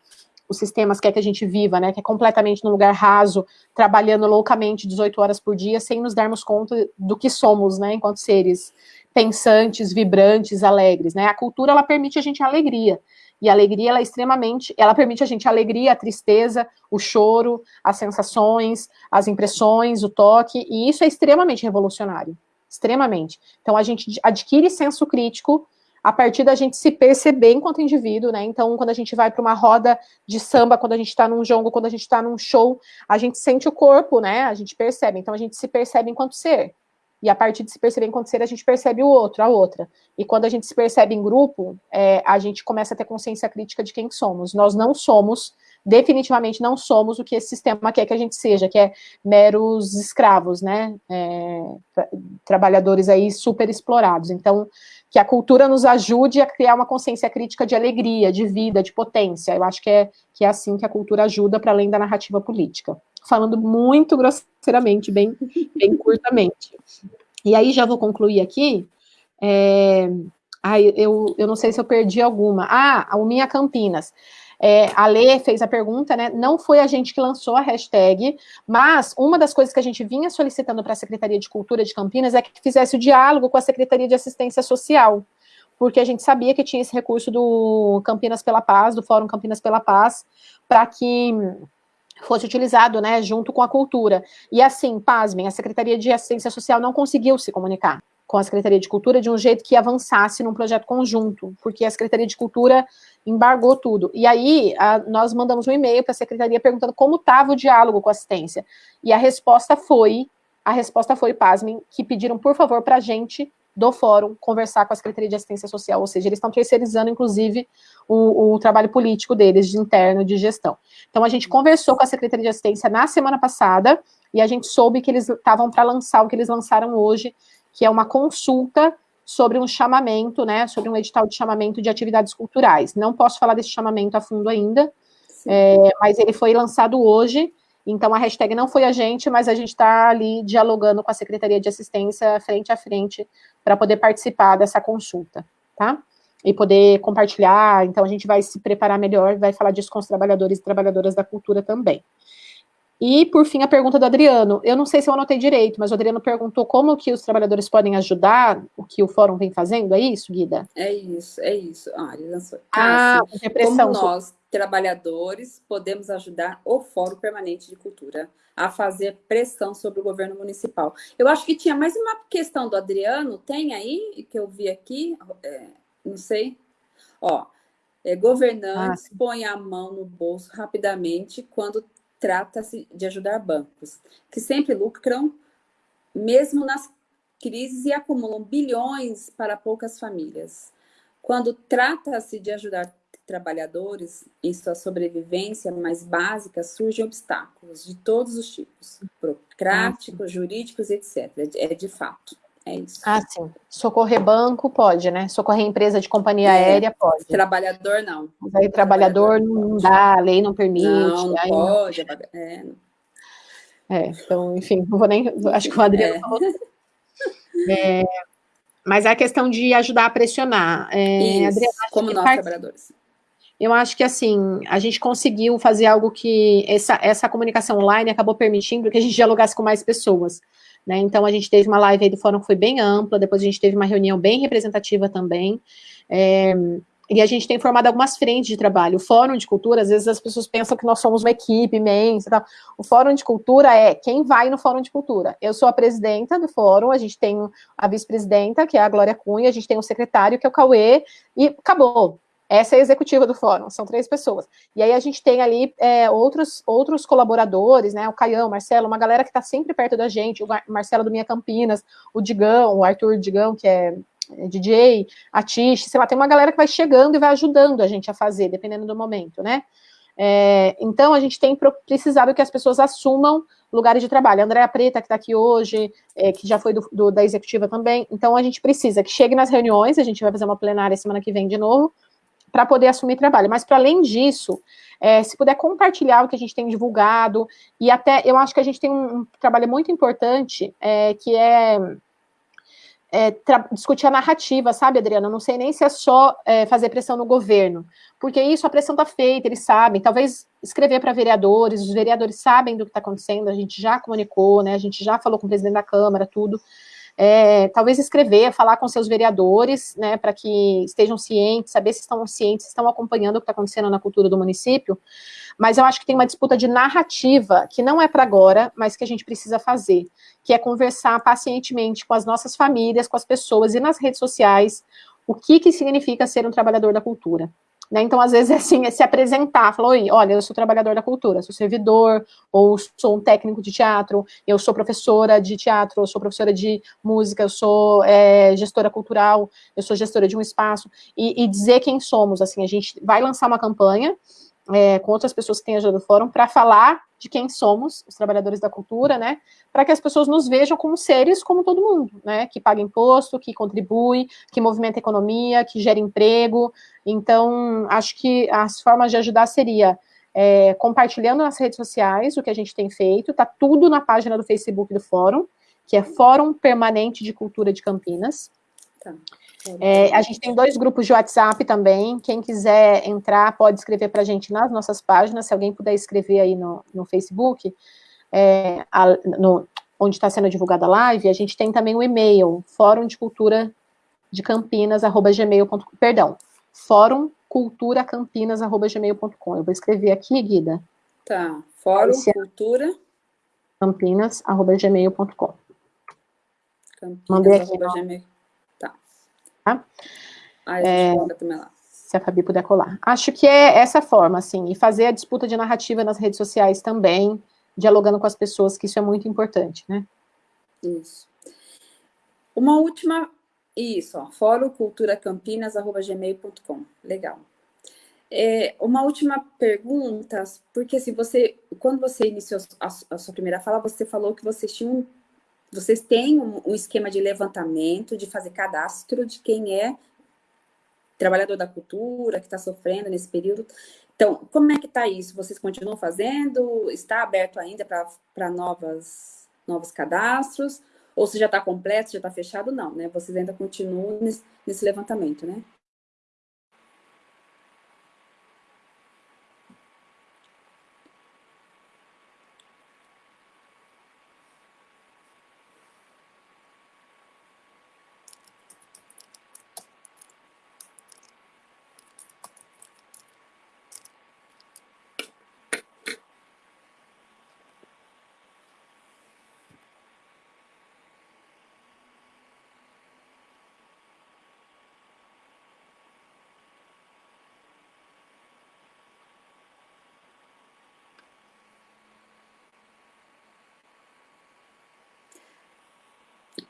os sistemas quer que a gente viva, né, que é completamente num lugar raso, trabalhando loucamente 18 horas por dia, sem nos darmos conta do que somos, né, enquanto seres pensantes, vibrantes, alegres, né, a cultura, ela permite a gente alegria, E a alegria, ela é extremamente, ela permite a gente a alegria, a tristeza, o choro, as sensações, as impressões, o toque, e isso é extremamente revolucionário, extremamente. Então a gente adquire senso crítico a partir da gente se perceber enquanto indivíduo, né? Então, quando a gente vai para uma roda de samba, quando a gente está num jogo, quando a gente está num show, a gente sente o corpo, né? A gente percebe. Então, a gente se percebe enquanto ser. E a partir de se perceber enquanto ser, a gente percebe o outro, a outra. E quando a gente se percebe em grupo, é, a gente começa a ter consciência crítica de quem somos. Nós não somos, definitivamente não somos o que esse sistema quer que a gente seja, que é meros escravos, né? É, trabalhadores aí super explorados. Então, que a cultura nos ajude a criar uma consciência crítica de alegria, de vida, de potência. Eu acho que é, que é assim que a cultura ajuda para além da narrativa política. Falando muito grosseiramente, bem, bem curtamente. E aí já vou concluir aqui. É, eu, eu não sei se eu perdi alguma. Ah, a Minha Campinas. É, a Lê fez a pergunta, né? Não foi a gente que lançou a hashtag, mas uma das coisas que a gente vinha solicitando para a Secretaria de Cultura de Campinas é que fizesse o diálogo com a Secretaria de Assistência Social, porque a gente sabia que tinha esse recurso do Campinas pela Paz, do Fórum Campinas pela Paz, para que fosse utilizado, né, junto com a cultura. E assim, pasmem, a Secretaria de Assistência Social não conseguiu se comunicar com a Secretaria de Cultura de um jeito que avançasse num projeto conjunto, porque a Secretaria de Cultura embargou tudo. E aí, a, nós mandamos um e-mail para a Secretaria perguntando como estava o diálogo com a assistência. E a resposta foi, a resposta foi, pasmem, que pediram, por favor, para a gente do fórum conversar com a Secretaria de Assistência Social, ou seja, eles estão terceirizando, inclusive, o, o, trabalho político deles, de interno, de gestão. Então, a gente conversou com a Secretaria de Assistência na semana passada, e a gente soube que eles estavam para lançar o que eles lançaram hoje, que é uma consulta sobre um chamamento, né, sobre um edital de chamamento de atividades culturais. Não posso falar desse chamamento a fundo ainda, é, mas ele foi lançado hoje, então a hashtag não foi a gente, mas a gente está ali dialogando com a Secretaria de Assistência frente a frente para poder participar dessa consulta, tá? E poder compartilhar, então a gente vai se preparar melhor, vai falar disso com os trabalhadores e trabalhadoras da cultura também. E, por fim, a pergunta do Adriano. Eu não sei se eu anotei direito, mas o Adriano perguntou como que os trabalhadores podem ajudar o que o fórum vem fazendo, é isso, Guida? É isso, é isso. Ah, ele lançou. Ah, ah como nós, trabalhadores, podemos ajudar o Fórum Permanente de Cultura a fazer pressão sobre o governo municipal. Eu acho que tinha mais uma questão do Adriano, tem aí, que eu vi aqui, é, não sei. Ó, é, governantes ah, põem a mão no bolso rapidamente quando trata-se de ajudar bancos, que sempre lucram, mesmo nas crises, e acumulam bilhões para poucas famílias. Quando trata-se de ajudar trabalhadores em sua sobrevivência mais básica, surgem obstáculos de todos os tipos, burocráticos, jurídicos, etc. É de fato. É isso. Ah, sim. Socorrer banco pode, né? Socorrer empresa de companhia é, aérea pode. Trabalhador não. Mas aí trabalhador, trabalhador não dá, a lei não permite. Não, não pode. Não... É, é, então, enfim, não vou nem. Acho que o Adriano é. falou. É, mas é a questão de ajudar a pressionar. É, Isso, Adriano, como nós, part... trabalhadores. Eu acho que, assim, a gente conseguiu fazer algo que essa, essa comunicação online acabou permitindo que a gente dialogasse com mais pessoas. Né? Então, a gente teve uma live aí do fórum que foi bem ampla, depois a gente teve uma reunião bem representativa também, é, e a gente tem formado algumas frentes de trabalho. O Fórum de Cultura, às vezes as pessoas pensam que nós somos uma equipe imensa. Tal. O Fórum de Cultura é quem vai no Fórum de Cultura. Eu sou a presidenta do fórum, a gente tem a vice-presidenta, que é a Glória Cunha, a gente tem o secretário, que é o Cauê, e acabou. Essa é a executiva do fórum, são três pessoas. E aí a gente tem ali é, outros, outros colaboradores, né? O Caião, o Marcelo, uma galera que está sempre perto da gente, o Marcelo do Minha Campinas, o Digão, o Arthur Digão, que é, é DJ, a Tish, sei lá, tem uma galera que vai chegando e vai ajudando a gente a fazer, dependendo do momento, né? É, então, a gente tem precisado que as pessoas assumam lugares de trabalho. A Andréa Preta, que está aqui hoje, é, que já foi do, do, da executiva também. Então, a gente precisa que chegue nas reuniões, a gente vai fazer uma plenária semana que vem de novo, para poder assumir trabalho. Mas, para além disso, é, se puder compartilhar o que a gente tem divulgado, e até, eu acho que a gente tem um, trabalho muito importante, é, que é, é discutir a narrativa, sabe, Adriana? Eu não sei nem se é só é, fazer pressão no governo, porque isso, a pressão está feita, eles sabem, talvez escrever para vereadores, os vereadores sabem do que está acontecendo, a gente já comunicou, né, a gente já falou com o presidente da Câmara, tudo, é, talvez escrever, falar com seus vereadores, né, para que estejam cientes, saber se estão cientes, se estão acompanhando o que está acontecendo na cultura do município, mas eu acho que tem uma disputa de narrativa, que não é para agora, mas que a gente precisa fazer, que é conversar pacientemente com as nossas famílias, com as pessoas e nas redes sociais, o que, que significa ser um trabalhador da cultura. Né? Então, às vezes, é assim, é se apresentar, falar, oi, olha, eu sou trabalhador da cultura, sou servidor, ou sou um técnico de teatro, eu sou professora de teatro, eu sou professora de música, eu sou é, gestora cultural, eu sou gestora de um espaço, e, e, dizer quem somos, assim, a gente vai lançar uma campanha é, com outras pessoas que têm ajuda do fórum para falar de quem somos, os trabalhadores da cultura, né, para que as pessoas nos vejam como seres como todo mundo, né, que paga imposto, que contribui, que movimenta a economia, que gera emprego, então, acho que as formas de ajudar seria é, compartilhando nas redes sociais o que a gente tem feito, tá tudo na página do Facebook do Fórum, que é Fórum Permanente de Cultura de Campinas, tá. É, a gente tem dois grupos de WhatsApp também. Quem quiser entrar, pode escrever para a gente nas nossas páginas. Se alguém puder escrever aí no, no Facebook, é, a, no, onde está sendo divulgada a live, a gente tem também o e-mail, fórum de cultura de Campinas, arroba gmail.com. Perdão, fórum cultura campinas, arroba gmail.com. Eu vou escrever aqui, Guida. Tá, fórum cultura campinas, arroba gmail.com. Mandei aqui. Gmail. Tá? Ah, é, também lá. Se a Fabi puder colar. Acho que é essa forma, assim, e fazer a disputa de narrativa nas redes sociais também, dialogando com as pessoas, que isso é muito importante, né? Isso. Uma última, isso, ó, foroculturacampinas.gmail.com, legal. É, uma última pergunta, porque se você, quando você iniciou a, a, sua primeira fala, você falou que vocês tinham vocês têm um, um esquema de levantamento, de fazer cadastro de quem é trabalhador da cultura, que está sofrendo nesse período. Então, como é que está isso? Vocês continuam fazendo? Está aberto ainda para novos cadastros? Ou se já está completo, já está fechado? Não, né? Vocês ainda continuam nesse, nesse levantamento, né?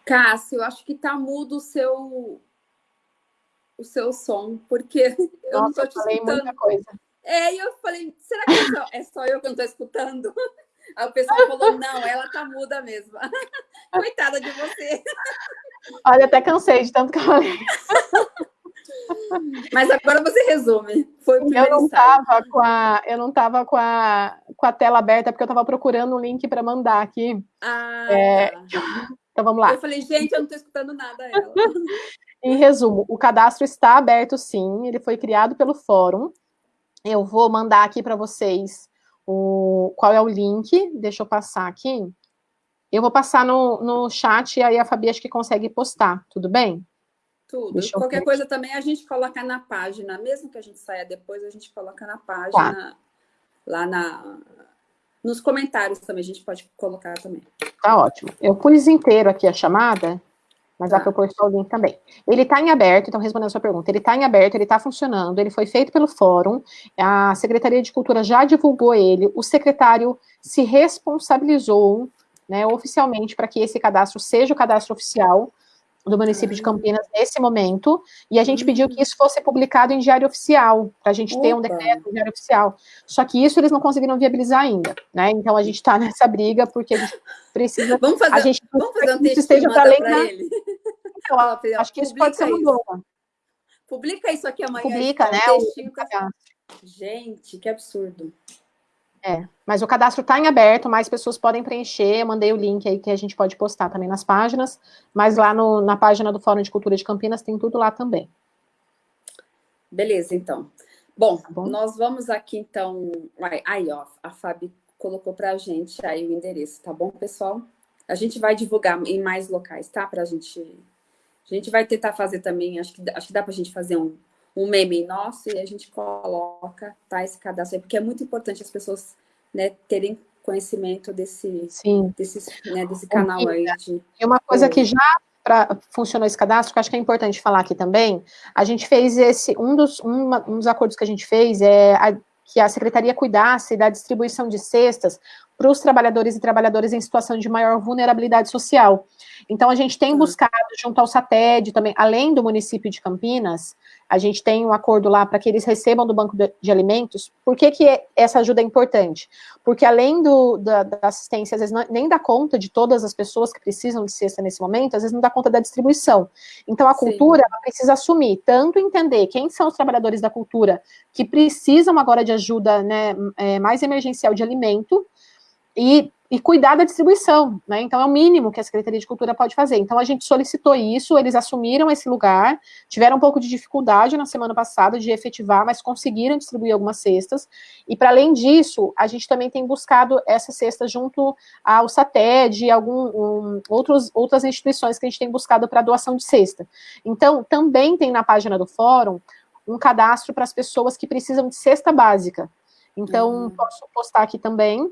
Cássio, eu acho que tá mudo o seu o seu som, porque eu Nossa, não tô te falei escutando. muita coisa. É, e eu falei, será que é só, é só eu que não tô escutando? Aí o pessoal falou, não, ela tá muda mesmo. Coitada de você. Olha, até cansei de tanto que eu falei. Mas agora você resume. Foi o eu não tava com a Eu não estava com a, com a tela aberta, porque eu estava procurando um link para mandar aqui. Ah, é, tá. Então vamos lá. Eu falei, gente, eu não estou escutando nada ela. em resumo, o cadastro está aberto sim, ele foi criado pelo fórum. Eu vou mandar aqui para vocês o, qual é o link, deixa eu passar aqui. Eu vou passar no, no chat e aí a Fabi acho que consegue postar, tudo bem? Tudo. Deixa Qualquer coisa também a gente coloca na página, mesmo que a gente saia depois, a gente coloca na página, tá. lá na, nos comentários também, a gente pode colocar também. Tá ótimo. Eu pus inteiro aqui a chamada, mas dá tá. para eu pôr só o link também. Ele está em aberto, então respondendo a sua pergunta, ele está em aberto, ele está funcionando, ele foi feito pelo fórum, a Secretaria de Cultura já divulgou ele, o secretário se responsabilizou né, oficialmente para que esse cadastro seja o cadastro oficial, do município de Campinas nesse momento, e a gente pediu que isso fosse publicado em diário oficial, para a gente Opa. ter um decreto em diário oficial. Só que isso eles não conseguiram viabilizar ainda, né? Então a gente está nessa briga, porque a gente precisa. Vamos fazer, a gente vamos fazer um texto esteja para além da... ele. Então, acho que isso pode ser uma boa. Publica isso aqui amanhã. Publica, né? O... Gente, que absurdo. É, mas o cadastro está em aberto, mais pessoas podem preencher, eu mandei o link aí que a gente pode postar também nas páginas, mas lá no, na página do Fórum de Cultura de Campinas tem tudo lá também. Beleza, então. Bom, tá bom? nós vamos aqui, então... Aí, ó, a Fabi colocou para a gente aí o endereço, tá bom, pessoal? a gente vai divulgar em mais locais, tá? Pra gente... A gente vai tentar fazer também, acho que, acho que dá pra gente fazer um, um meme nosso e a gente coloca, tá, esse cadastro aí, porque é muito importante as pessoas, né, terem conhecimento desse, Sim. desse, né, desse canal aí. De... E uma coisa que já para funcionar esse cadastro, que acho que é importante falar aqui também, a gente fez esse, um dos, uma, um dos acordos que a gente fez é a, que a secretaria cuidasse da distribuição de cestas para os trabalhadores e trabalhadoras em situação de maior vulnerabilidade social. Então, a gente tem buscado, junto ao SATED também, além do município de Campinas, a gente tem um acordo lá para que eles recebam do banco de, de alimentos. Por que, que essa ajuda é importante? Porque além do, da, da, assistência, às vezes não, nem dá conta de todas as pessoas que precisam de cesta nesse momento, às vezes não dá conta da distribuição. Então a cultura precisa assumir, tanto entender quem são os trabalhadores da cultura que precisam agora de ajuda né, é, mais emergencial de alimento, e e cuidar da distribuição, né? Então é o mínimo que a Secretaria de Cultura pode fazer. Então a gente solicitou isso, eles assumiram esse lugar, tiveram um pouco de dificuldade na semana passada de efetivar, mas conseguiram distribuir algumas cestas. E para além disso, a gente também tem buscado essas cestas junto ao SATED e algum, um, outros, outras instituições que a gente tem buscado para doação de cesta. Então também tem na página do fórum um cadastro para as pessoas que precisam de cesta básica. Então, uhum. posso postar aqui também,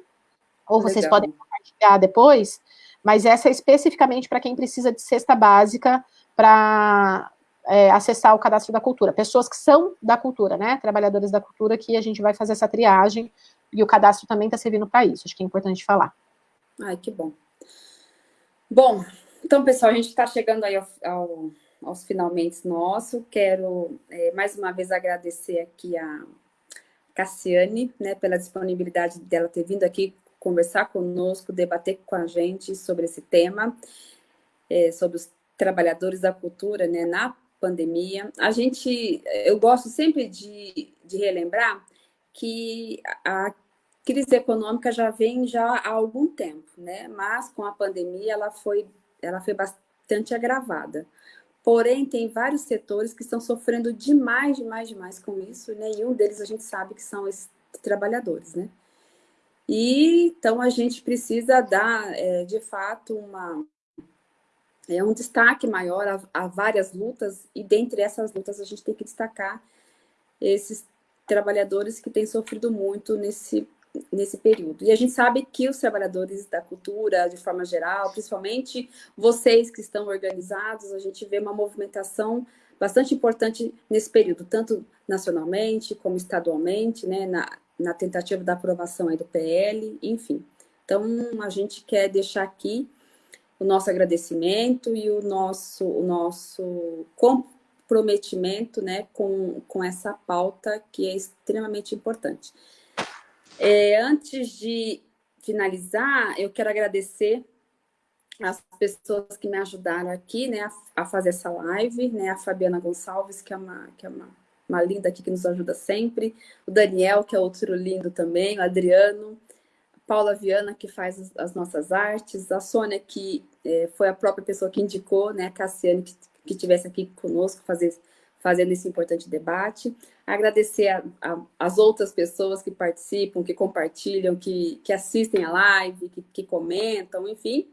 ou vocês Legal. podem compartilhar depois, mas essa é especificamente para quem precisa de cesta básica para é, acessar o cadastro da cultura. Pessoas que são da cultura, né? Trabalhadores da cultura, que a gente vai fazer essa triagem, e o cadastro também está servindo para isso, acho que é importante falar. Ai, que bom. Bom, então, pessoal, a gente está chegando aí ao, ao, aos finalmente nosso. Quero, é, mais uma vez, agradecer aqui a Cassiane, né, pela disponibilidade dela ter vindo aqui conversar conosco, debater com a gente sobre esse tema, é, sobre os trabalhadores da cultura né, na pandemia. A gente, eu gosto sempre de, de relembrar que a crise econômica já vem já há algum tempo, né? Mas com a pandemia ela foi, ela foi bastante agravada. Porém, tem vários setores que estão sofrendo demais, demais, demais com isso, né? E deles a gente sabe que são esses trabalhadores, né? E, então, a gente precisa dar, é, de fato, uma, é, um destaque maior a, a, várias lutas, e dentre essas lutas a gente tem que destacar esses trabalhadores que têm sofrido muito nesse, nesse período. E a gente sabe que os trabalhadores da cultura, de forma geral, principalmente vocês que estão organizados, a gente vê uma movimentação bastante importante nesse período, tanto nacionalmente como estadualmente, né, na, na tentativa da aprovação aí do PL, enfim. Então, a gente quer deixar aqui o nosso agradecimento e o nosso, o nosso comprometimento né, com, com essa pauta que é extremamente importante. É, antes de finalizar, eu quero agradecer as pessoas que me ajudaram aqui né, a, a fazer essa live, né, a Fabiana Gonçalves, que é uma, que é uma uma linda aqui que nos ajuda sempre, o Daniel, que é outro lindo também, o Adriano, a Paula Viana, que faz as, as nossas artes, a Sônia, que é, foi a própria pessoa que indicou, né, a Cassiane, que, que estivesse aqui conosco, fazer, fazendo esse importante debate. Agradecer a, a, as outras pessoas que participam, que compartilham, que, que assistem a live, que, que comentam, enfim.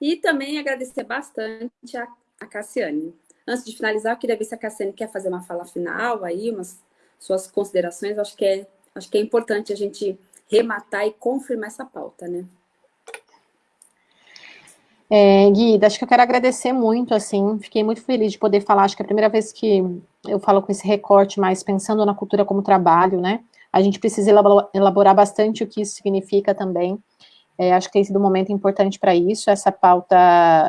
E também agradecer bastante a, a Cassiane. Antes de finalizar, eu queria ver se a Cassiane quer fazer uma fala final aí, umas suas considerações. Acho que é, acho que é importante a gente rematar e confirmar essa pauta, né? É, Guida, acho que eu quero agradecer muito, assim, fiquei muito feliz de poder falar, acho que é a primeira vez que eu falo com esse recorte, mas pensando na cultura como trabalho, né, a gente precisa elaborar bastante o que isso significa também, é, acho que tem sido um momento importante para isso, essa pauta,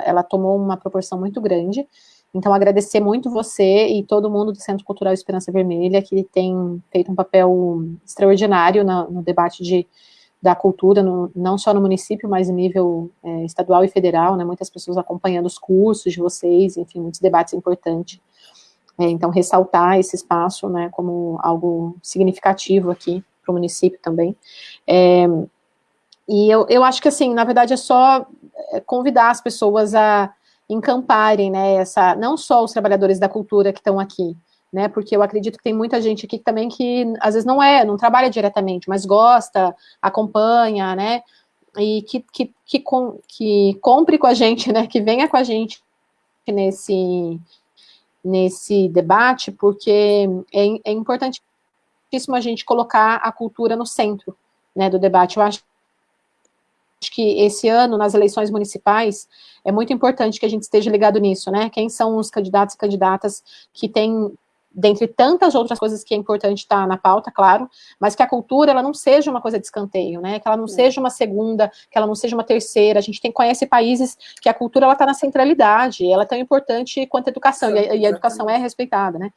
ela tomou uma proporção muito grande, então, agradecer muito você e todo mundo do Centro Cultural Esperança Vermelha, que tem feito um papel extraordinário no, no debate de, da cultura, no, não só no município, mas em nível é, estadual e federal, né, muitas pessoas acompanhando os cursos de vocês, enfim, muitos debates importantes. É, então, ressaltar esse espaço, né, como algo significativo aqui para o município também. É, e eu, eu acho que, assim, na verdade, é só é, convidar as pessoas a encamparem, né, essa, não só os trabalhadores da cultura que estão aqui, né, porque eu acredito que tem muita gente aqui também que, às vezes, não é, não trabalha diretamente, mas gosta, acompanha, né, e que, que, que, com, que compre com a gente, né, que venha com a gente nesse, nesse debate, porque é, é importantíssimo a gente colocar a cultura no centro né, do debate. Eu acho que esse ano, nas eleições municipais, é muito importante que a gente esteja ligado nisso, né? Quem são os candidatos e candidatas que têm dentre tantas outras coisas que é importante estar tá na pauta, claro, mas que a cultura ela não seja uma coisa de escanteio, né? Que ela não seja uma segunda, que ela não seja uma terceira. A gente tem conhece países que a cultura ela está na centralidade, ela é tão importante quanto a educação e a, e a educação é respeitada, né?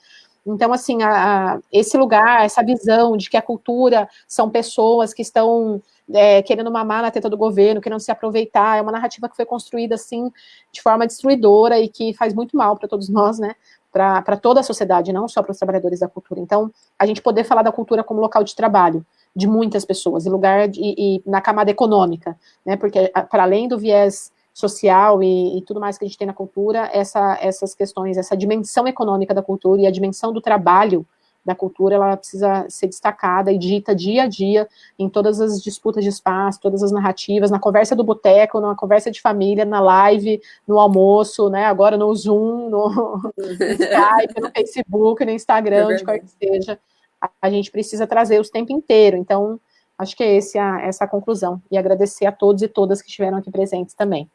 Então, assim, a, a, esse lugar, essa visão de que a cultura são pessoas que estão é, querendo mamar na teta do governo, querendo se aproveitar, é uma narrativa que foi construída, assim, de forma destruidora e que faz muito mal para todos nós, né? para toda a sociedade, não só para os trabalhadores da cultura. Então, a gente poder falar da cultura como local de trabalho de muitas pessoas, e lugar de, e, na camada econômica, né, porque para além do viés social e, e, tudo mais que a gente tem na cultura, essa, essas questões, essa dimensão econômica da cultura e a dimensão do trabalho da cultura, ela precisa ser destacada e dita dia a dia em todas as disputas de espaço, todas as narrativas, na conversa do boteco, na conversa de família, na live, no almoço, né, agora no Zoom, no, Skype, no Facebook, no Instagram, é onde quer que seja, a, a, gente precisa trazer os tempo inteiro, então, acho que é esse a, essa a conclusão, e agradecer a todos e todas que estiveram aqui presentes também.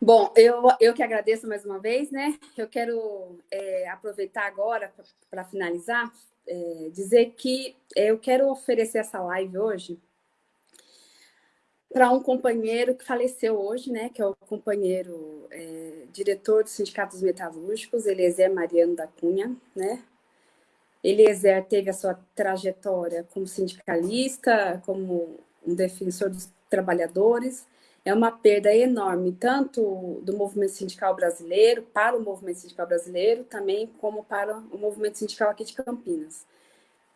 Bom, eu, eu que agradeço mais uma vez, né? Eu quero é, aproveitar agora para finalizar, é, dizer que eu quero oferecer essa live hoje para um companheiro que faleceu hoje, né? Que é o companheiro é, diretor do Sindicato dos Metalúrgicos, Eliezer Mariano da Cunha, né? Eliezer teve a sua trajetória como sindicalista, como um defensor dos trabalhadores, é uma perda enorme, tanto do movimento sindical brasileiro, para o movimento sindical brasileiro, também como para o movimento sindical aqui de Campinas.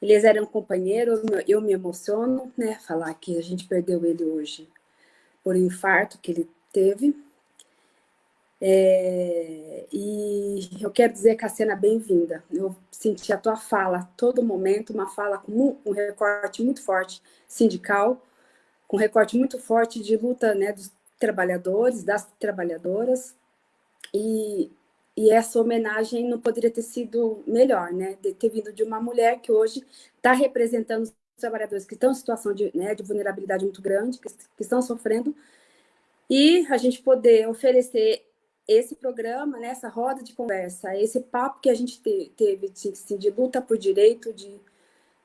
Eles eram um companheiro, eu me emociono, né, falar que a gente perdeu ele hoje por infarto que ele teve. É, e eu quero dizer, Cassiana, bem-vinda. Eu senti a tua fala a todo momento, uma fala com um recorte muito forte sindical, com recorte muito forte de luta né, dos trabalhadores, das trabalhadoras, e, e essa homenagem não poderia ter sido melhor, né, de ter vindo de uma mulher que hoje está representando os trabalhadores que estão em situação de, né, de vulnerabilidade muito grande, que, que estão sofrendo, e a gente poder oferecer esse programa, né, essa roda de conversa, esse papo que a gente te, teve assim, de luta por direito, de,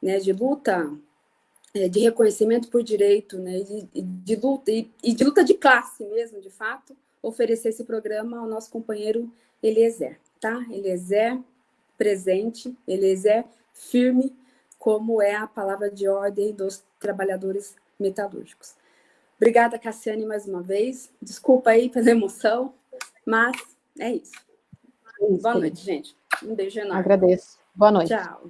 né, de luta de reconhecimento por direito, né, de, de luta, e, de luta de classe mesmo, de fato, oferecer esse programa ao nosso companheiro Eliezer, tá? Eliezer presente, Eliezer firme, como é a palavra de ordem dos trabalhadores metalúrgicos. Obrigada, Cassiane, mais uma vez. Desculpa aí pela emoção, mas é isso. É isso Boa noite, gente. Um beijo enorme. Agradeço. Boa noite. Tchau.